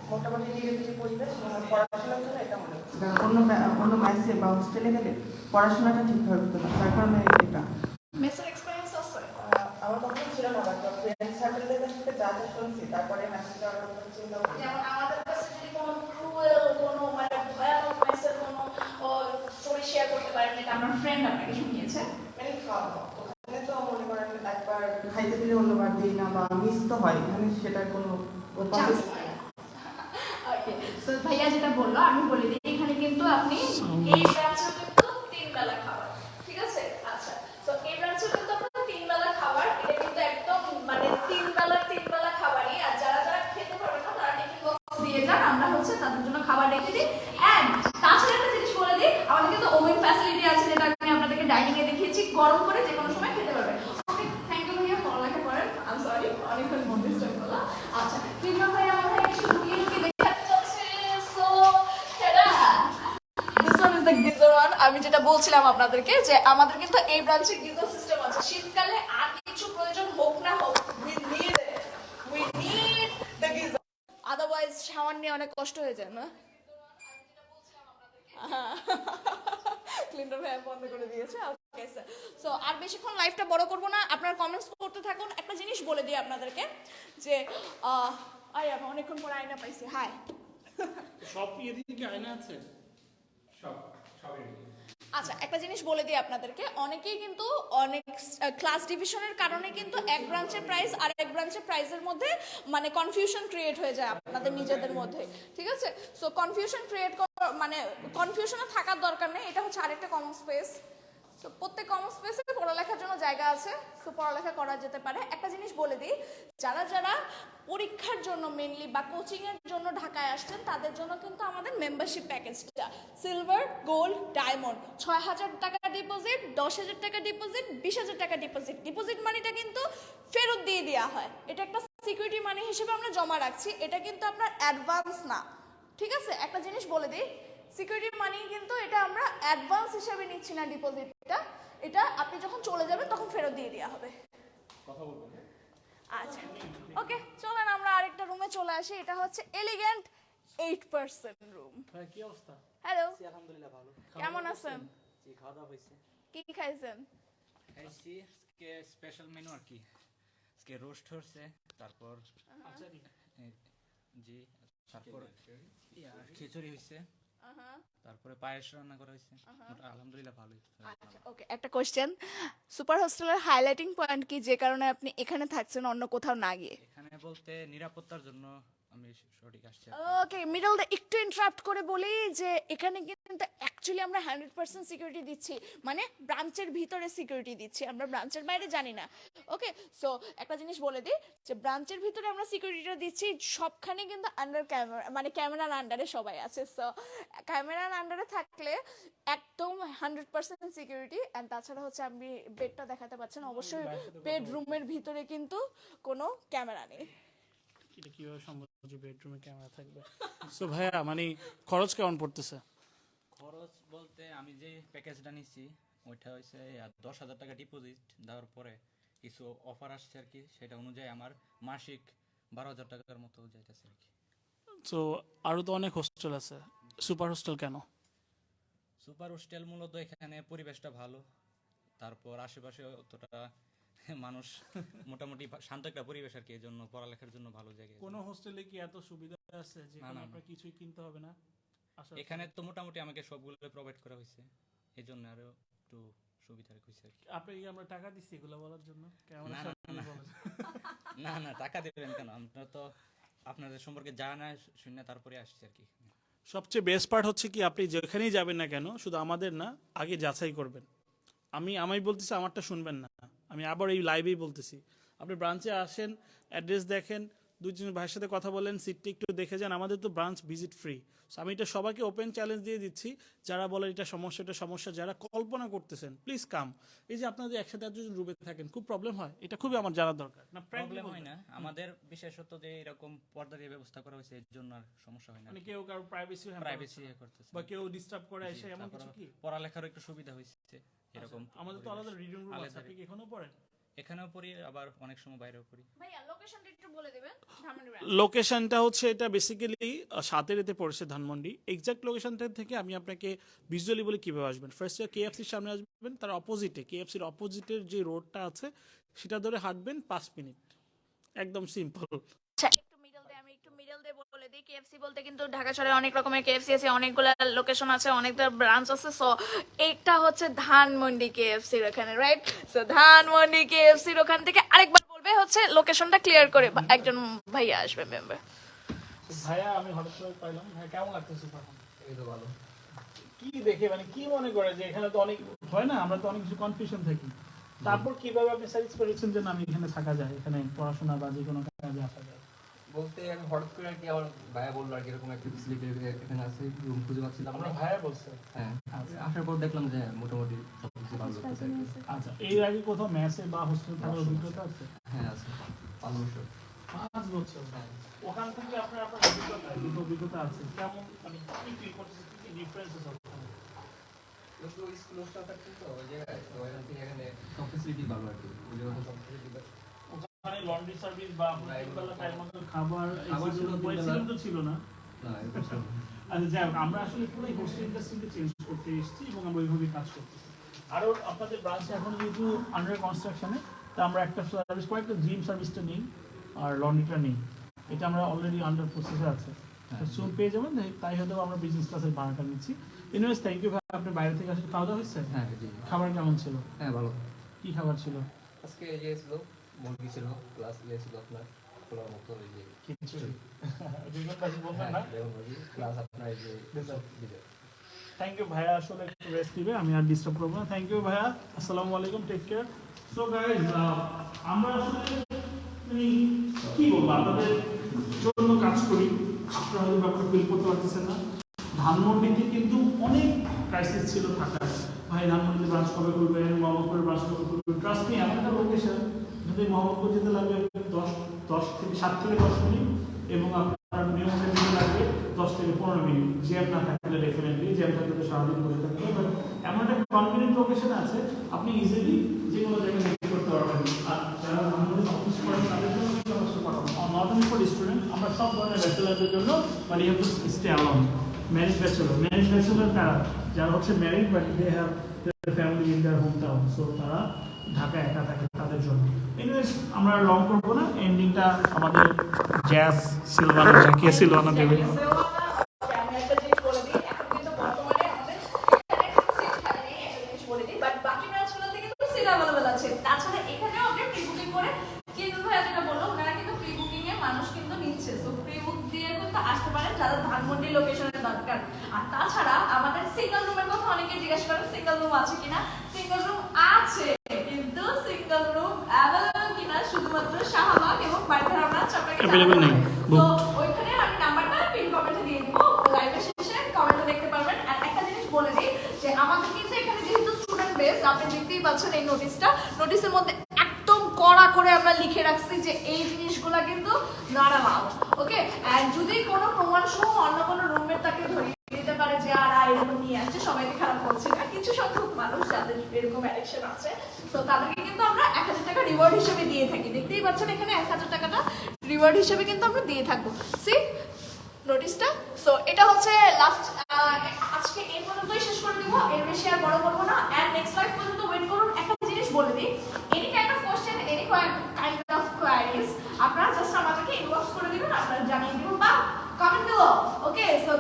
মোটামুটি নিরিবিলি পরিবেশ এবং পড়াশোনার জন্য এটা মনে হচ্ছে কারণ অন্য মে- অন্য মেসে বা হোস্টেলে গেলে পড়াশোনাটা ঠিকভাবে হতো না তার কারণে এটা মেসের এক্সপিরিয়েন্স আছে আহ, আমার কখনো ছিল না বাট ফ্রেন্ড সার্কেলদের কাছ থেকে যা যা শুনছি তারপরে মেসেজ দেওয়ার কথা চিন্তা করছি যেমন আমাদের কাছে যদি কোনো ক্রুয়েল কোনো মানে ভয়ানক মেসের কোনো স্টোরি শেয়ার করতে পারেন এটা আমার ফ্রেন্ড আপনাকে শুনিয়েছে মানে খাওয়া দাওয়া। ওখানে তো মনে করেন একবার খাইতে দিলে অন্যবার দিই না বা মিস তো হয় এখানে সেটার কোনো চান্স ওকে সো ভাইয়া যেটা বলল আমি বলে দিই এখানে কিন্তু আপনি এই ব্রাঞ্চে কিন্তু তিন বেলা খাবার ঠিক আছে আচ্ছা তো এই ব্রাঞ্চে কিন্তু আপনার তিন বেলা খাবার এটা কিন্তু একদম মানে তিন বেলা তিন বেলা খাবারই আর যারা যারা খেতে পারবে না তারা টিফিন বক্স দিয়ে যান আমরা হচ্ছে তাদের জন্য খাবার রেখে দিই এন্ড তাছাড়া একটা জিনিস বলে দিই আমাদের কিন্তু ওভেন ফ্যাসিলিটি আছে যেটা আমি আপনাদেরকে ডাইনিং এ দেখিয়েছি গরম করে যে কোনো সময় খেতে পারবেন ওকে থ্যাংক ইউ ভাইয়া পড়ালেখা করেন আই সরি অনেকক্ষণ মধ্যে স্টপ করলাম আচ্ছা প্রিমিয়াম ভাইয়া আমার ভাই একটু লুকিয়ে লুকিয়ে দেখাতে চাচ্ছে so tata This one is the geyser one. আমি যেটা বলছিলাম আপনাদেরকে যে আমাদের কিন্তু এই ব্রাঞ্চে গিজার সিস্টেম আছে শীতকালে আর কিছু প্রয়োজন হোক না হোক we need it we need the geyser otherwise shower নিয়ে অনেক কষ্ট হয়ে যায় না ক্লিনটার ভাই বন্ধ করে দিয়েছে ওকে স্যার সো আর বেশিক্ষণ লাইফটা বড় করব না আপনারা কমেন্টস করতে থাকুন একটা জিনিস বলে দিই আপনাদেরকে যে আহ, আরে অনেকক্ষণ পরে আয়না পাইছি হাই। সব এদিকে আয়না আছে? সব সবই আচ্ছা একটা জিনিস বলে দিই আপনাদেরকে। অনেকেই কিন্তু অনেক ক্লাস ডিভিশনের কারণে কিন্তু এক ব্রাঞ্চের প্রাইস আর এক ব্রাঞ্চের প্রাইসের মধ্যে মানে কনফিউশন ক্রিয়েট হয়ে যায় আপনাদের নিজেদের মধ্যে ঠিক আছে? সো কনফিউশন ক্রিয়েট মানে কনফিউশনে থাকার দরকার নেই এটা হচ্ছে আরেকটা কমন স্পেস তো প্রত্যেক কমন স্পেসে পড়ালেখার জন্য জায়গা আছে। সো পড়ালেখা করা যেতে পারে। একটা জিনিস বলে দিই, যারা যারা পরীক্ষার জন্য মেনলি বা কোচিংয়ের জন্য ঢাকায় আসছেন, তাদের জন্য কিন্তু আমাদের মেম্বারশিপ প্যাকেজটা সিলভার গোল্ড ডায়মন্ড ছয় হাজার টাকা ডিপোজিট দশ হাজার টাকা ডিপোজিট বিশ হাজার টাকা ডিপোজিট ডিপোজিট মানিটা কিন্তু ফেরত দিয়ে দেওয়া হয়। এটা একটা সিকিউরিটি মানি হিসেবে আমরা জমা রাখছি। এটা কিন্তু আপনার অ্যাডভান্স না। ঠিক আছে? একটা জিনিস বলে দিই সিকিউরিটি মানি কিন্তু এটা আমরা অ্যাডভান্স হিসেবে নিচ্ছি না ডিপোজিটটা। এটা আপনি যখন চলে যাবেন তখন ফেরত দিয়ে দেওয়া হবে। আচ্ছা ওকে চলেন আমরা আরেকটা রুমে চলে আসি। এটা হচ্ছে এলিগেন্ট এইট পার্সেন্ট রুম কি অবস্থা? হ্যালো আলহামদুলিল্লাহ ভালো। কেমন আছেন? জি খাওয়া দাওয়া হয়েছে। কি খাইছেন? খাইছি আজকে স্পেশাল মেনু আর কি। আজকে রোস্ট হচ্ছে তারপর আচ্ছা। জি তারপর খিচুড়ি হয়েছে। তারপরে পায়েস রান্না করা হয়েছে। আলহামদুলিল্লাহ ভালোই। আচ্ছা ওকে একটা কোশ্চেন সুপার হোস্টেলের হাইলাইটিং পয়েন্ট কি? যে কারণে আপনি এখানে থাকছেন অন্য কোথাও না গিয়ে? এখানে বলতে নিরাপত্তার জন্য আমি সঠিক আসছি ওকে মিডল একটু ইন্টারাপ্ট করে বলি যে এখানে কিন্তু অ্যাকচুয়ালি আমরা হান্ড্রেড পার্সেন্ট সিকিউরিটি দিচ্ছি। মানে ব্রাঞ্চের ভিতরে সিকিউরিটি দিচ্ছি। আমরা ব্রাঞ্চের বাইরে জানি না। ওকে সো একটা জিনিস বলে দিই যে ব্রাঞ্চের ভিতরে আমরা সিকিউরিটিটা দিচ্ছি সবখানে কিন্তু আন্ডার ক্যামেরা মানে ক্যামেরার আন্ডারে সবাই আছে। সো ক্যামেরার আন্ডারে থাকলে একদম হান্ড্রেড পার্সেন্ট সিকিউরিটি অ্যান্ড তাছাড়া হচ্ছে আপনি বেডটা দেখাতে পাচ্ছেন অবশ্যই বেডরুমের ভিতরে কিন্তু কোনো ক্যামেরা নেই। এটা কীভাবে সম্ভব? যে বেডরুমে ক্যামেরা থাকবে। সো ভাইয়া মানে খরচ কেমন পড়তেছে? খরচ বলতে আমি যে প্যাকেজটা নিচ্ছি ওইটা হয়েছে দশ হাজার টাকা ডিপোজিট দেওয়ার পরে কিছু অফার আসছে আর কি সেটা অনুযায়ী আমার মাসিক বারো হাজার টাকার মতো যাইতেছে আর কি। সো আরও তো অনেক হোস্টেল আছে। সুপার হোস্টেল কেন? সুপার হোস্টেল মূলত এখানে পরিবেশটা ভালো তারপর আশেপাশে অতটা মানুষ মোটামুটি শান্ত একটা পরিবেশ আর কি এই জন্য পড়ালেখার জন্য ভালো জায়গা কোনো হোস্টেলে কি এত সুবিধা আছে যে। আপনার কিছুই কিনতে হবে না? এখানে তো মোটামুটি আমাকে সবগুলো প্রোভাইড করা হয়েছে এই জন্য আরও একটু সুবিধা হয়েছে আর কি। আপনাকে কি আমরা টাকা দিচ্ছি এগুলো বলার জন্য? কেমন না, *laughs* না, না। টাকা দেবেন কেন? আপনারা তো আপনাদের সম্পর্কে জানা শুনে তারপরে আসছে আর কি। সবচেয়ে বেস্ট পার্ট হচ্ছে কি আপনি যেখানেই যাবেন না কেন শুধু আমাদের না আগে যাচাই করবেন। আমি আমি বলতেছি আমারটা শুনবেন না। আমি আবার এই লাইভেই বলতেছি। আপনি ব্রাঞ্চে আসেন অ্যাড্রেস দেখেন দুই তিন ভাইয়ের সাথে কথা বলেন সিটটি একটু দেখে যান। আমাদের তো ব্রাঞ্চ ভিজিট ফ্রি সো আমি এটা সবাইকে ওপেন চ্যালেঞ্জ দিয়ে দিচ্ছি। যারা বলেন এটা সমস্যা এটা সমস্যা যারা কল্পনা করতেছেন প্লিজ কাম এই যে আপনাদের একসাথে এতজন রুমে থাকেন খুব প্রবলেম হয়। এটা খুবই আমার জানার দরকার। না প্রবলেম হয় না। আমাদের বিশেষত যে এরকম পর্দা দিয়ে ব্যবস্থা করা হয়েছে এর জন্য আর সমস্যা হয় না। মানে কেউ কারও প্রাইভেসি প্রাইভেসি করতেছে। বা কেউ ডিস্টার্ব করে এসে এমন কিছু কি? পড়ালেখারও একটু সুবিধা হয়েছে। এরকম আমাদের তো আলাদা রিডিং রুম আছে আপনি কি এখনও পড়েন? এখানেও পড়ি আবার অনেক সময় বাইরেও পড়ি। ভাইয়া লোকেশনটা একটু বলে দিবেন ধানমন্ডি লোকেশনটা হচ্ছে এটা বেসিক্যালি সাতের এতে পড়েছে ধানমন্ডি। এক্সাক্ট লোকেশনটা থেকে আমি আপনাকে ভিজুয়ালি বলে কীভাবে আসবেন। ফার্স্ট কেএফসির সামনে আসবেন তার অপোজিটে কেএফসির অপোজিটের যে রোডটা আছে সেটা ধরে হাঁটবেন পাঁচ মিনিট। একদম সিম্পল আচ্ছা একটু মিডল দিয়ে আমি একটু কেএফসি বলতে কিন্তু ঢাকা শহরে অনেক রকমের কেএফসি আছে অনেকগুলো লোকেশন আছে অনেকগুলো ব্রাঞ্চ আছে সো এটা হচ্ছে ধানমন্ডি কেএফসির ওখানে রাইট সো ধানমন্ডি কেএফসির ওখান থেকে আরেকবার বলবে হচ্ছে লোকেশনটা ক্লিয়ার করে একজন ভাইয়া আসবে মেম্বার ভাইয়া আমি হঠাৎ করে পাইলাম। ভাইয়া কেমন লাগতেছে এই তো ভালো। কি দেখে মানে কি মনে করে যে এখানে তো অনেক হয় না আমরা তো অনেক কিছু কনফিউশন থাকি। তারপর কীভাবে আপনি স্যাটিসফাই করেছেন যে না আমি এখানে থাকা যায় এখানে পড়াশোনা বা যে কোনো কাজে আসা যায়? বলতে আমি হঠাৎ করে আর কি আমার ভাইয়া বলল আর কি এরকম একটা ফেসিলিটি এখানে আছে রুম খুঁজে পাচ্ছিলাম আমরা ভাইয়া বলছে। হ্যাঁ আচ্ছা। আসার পর দেখলাম যে মোটামুটি সব কিছু ভালো কি। আচ্ছা এর আগে কোথাও ম্যাচে বা হোস্টেল থাকার অভিজ্ঞতা আছে? হ্যাঁ আছে। পাঁচ বছর। পাঁচ বছর? ওখান থেকে আপনার আপনার অভিজ্ঞতা কিন্তু অভিজ্ঞতা আছে। কেমন মানে কি ফিল করতেছে কি কি ডিফারেন্সেস স্কুল স্কুল হোস্টেল থাকতেন তো ওই জায়গায় তো এখান এখানে সব ফেসিলিটি ভালো আর কি। ওই জায়গায় সব ফেসিলিটি ওখানে লন্ড্রি সার্ভিস বা আপনার টাইম মতো খাবার তো ছিল না। আচ্ছা যাই হোক আমরা আসলে পুরো হোস্টেল ইন্ডাস্ট্রিকে চেঞ্জ করতে এসেছি এবং আমরা ওইভাবেই কাজ করতেছি। আরও আপনাদের ব্রাঞ্চে এখন যেহেতু আন্ডার কনস্ট্রাকশনে তা আমরা একটা সার্ভিস কয়েকটা জিম সার্ভিসটা নেই আর লন্ড্রিটা নেই। এটা আমরা অলরেডি আন্ডার প্রসেসে আছে। সুন পেয়ে যাবেন তাই হয়তো আমরা বিজনেস ক্লাসের ভাড়াটা নিচ্ছি। এনিওয়েজ থ্যাংক ইউ ভাই আপনি বাইরে থেকে আসলে খাওয়া দাওয়া হয়েছে? হ্যাঁ খাবার কেমন ছিল? হ্যাঁ ভালো। কি খাবার ছিল? আজকে ইয়ে ছিল মুরগি ছিল প্লাস ইয়ে ছিল আপনার খোলার মতো ওই যে খিচুড়ি। দুজন বাজি *laughs* বলবেন না? বেগুন ভাজি প্লাস আপনার এই যে Dessert. dessert। থ্যাংক ইউ ভাইয়া। আসলে একটু রেস্ট দিবে আমি আর ডিস্টার্ব করব না। থ্যাংক ইউ ভাইয়া। আসসালামু আলাইকুম টেক কেয়ার সো গাইজ আমরা আসলে মানে কি বলব আপনাদের জন্য কাজ করি। আপনারা হয়তো ব্যাপারে ফিল করতে পারতেছেন না। ধানমন্ডিতে কিন্তু অনেক ক্রাইসিস ছিল থাকার। ভাই ধানমন্ডিতে ব্রাঞ্চ কবে করবেন মোহাম্মদপুরের ব্রাঞ্চ কবে করবেন ট্রাস্ট এমন একটা লোকেশন যদি মোহাম্মদপুর যেতে লাগবে দশ দশ থেকে সাত থেকে দশ মিনিট এবং আপনার নিয়মে যেতে লাগবে দশ থেকে পনেরো মিনিট। জ্যাম না থাকলে ডেফিনেটলি জ্যাম থাকলে তো সারাদিন বসে থাকতে হবে। এমন একটা কনভিনিয়েন্ট লোকেশন আছে, আপনি ইজিলি যে কোনো জায়গায় ভিজিট করতে পারবেন। আর যারা আমাদের অফিস করেন, তাদের জন্য নট অনলি ফর স্টুডেন্ট আমরা সব ধরনের ব্যাচেলারদের জন্য but to stay alone marriage bachelor marriage bachelor তারা যারা হচ্ছে married but they have family in their home town so তারা ঢাকা একা থাকে তাদের জন্য। এনিওয়েজ আমরা লং করব না এন্ডিংটা আমাদের জ্যাস সিলভানা জাকিয়া সিলভানা দেবে আমি একটা জিনিস বলে দিই এখন কিন্তু বর্তমানে আমাদের এখানে সিট খালি নেই একটা জিনিস বলে দিই বাট বাকি ব্রাঞ্চগুলোতে কিন্তু সিট অ্যাভেলেবেল আছে তাছাড়া এখানেও আপনি প্রি বুকিং করে কিন্তু ভাইয়া যেটা বলল ওনারা কিন্তু প্রি বুকিং এ মানুষ কিন্তু নিচ্ছে সো প্রি বুক দিয়ে কিন্তু আসতে পারেন যারা ধানমন্ডি লোকেশনের দরকার আর তাছাড়া আমাদের সিঙ্গেল রুমের কথা অনেকে জিজ্ঞেস করেন সিঙ্গেল রুম আছে কিনা? সিঙ্গেল রুম আছে কিন্তু সিঙ্গেল রুম অ্যাভেলেবেল কিনা শুধুমাত্র শাহবাগ এবং বাড়িধারা ব্রাঞ্চ আপনাকে Available নেই, তো ওইখানে আমি নাম্বারটা পিন কমেন্টে দিয়ে দিব। লাইভের শেষে কমেন্টে দেখতে পারবেন। আর একটা জিনিস বলে দিই যে আমাদের কিন্তু এখানে যেহেতু স্টুডেন্ট বেস আপনি দেখতেই পাচ্ছেন এই নোটিশটা নোটিশের মধ্যে একদম কড়া করে আমরা লিখে রাখছি যে এই জিনিসগুলো কিন্তু নট অ্যালাউড ওকে এন্ড যদি কোনো প্রমাণ সহ অন্য কোনো রুমমেট তাকে ধরিয়ে দিতে পারে যে আর এরকম নিয়ে আসছে সবাইকে খারাপ বলছি না কিছু সংখ্যক মানুষ যাদের এরকম অ্যাডিকশন আছে তো তাদেরকে কিন্তু আমরা এক হাজার টাকা রিওয়ার্ড হিসেবে দিয়ে থাকি। দেখতেই পাচ্ছেন এখানে এক হাজার টাকাটা রিওয়ার্ড হিসেবে কিন্তু আমরা দিয়ে থাকব। সি নোটিশটা সো এটা হচ্ছে লাস্ট আজকে এই পর্যন্তই শেষ করে দিব। এর বেশি আর বড় করব না। এন্ড নেক্সট লাইভ পর্যন্ত ওয়েট করুন। একটা জিনিস বলে দিই। Any kind of question any kind of queries আপনারা জাস্ট আমাদেরকে ইনবক্স করে দিবেন, আপনারা জানিয়ে দিব বা কমেন্ট দিল ওকে সো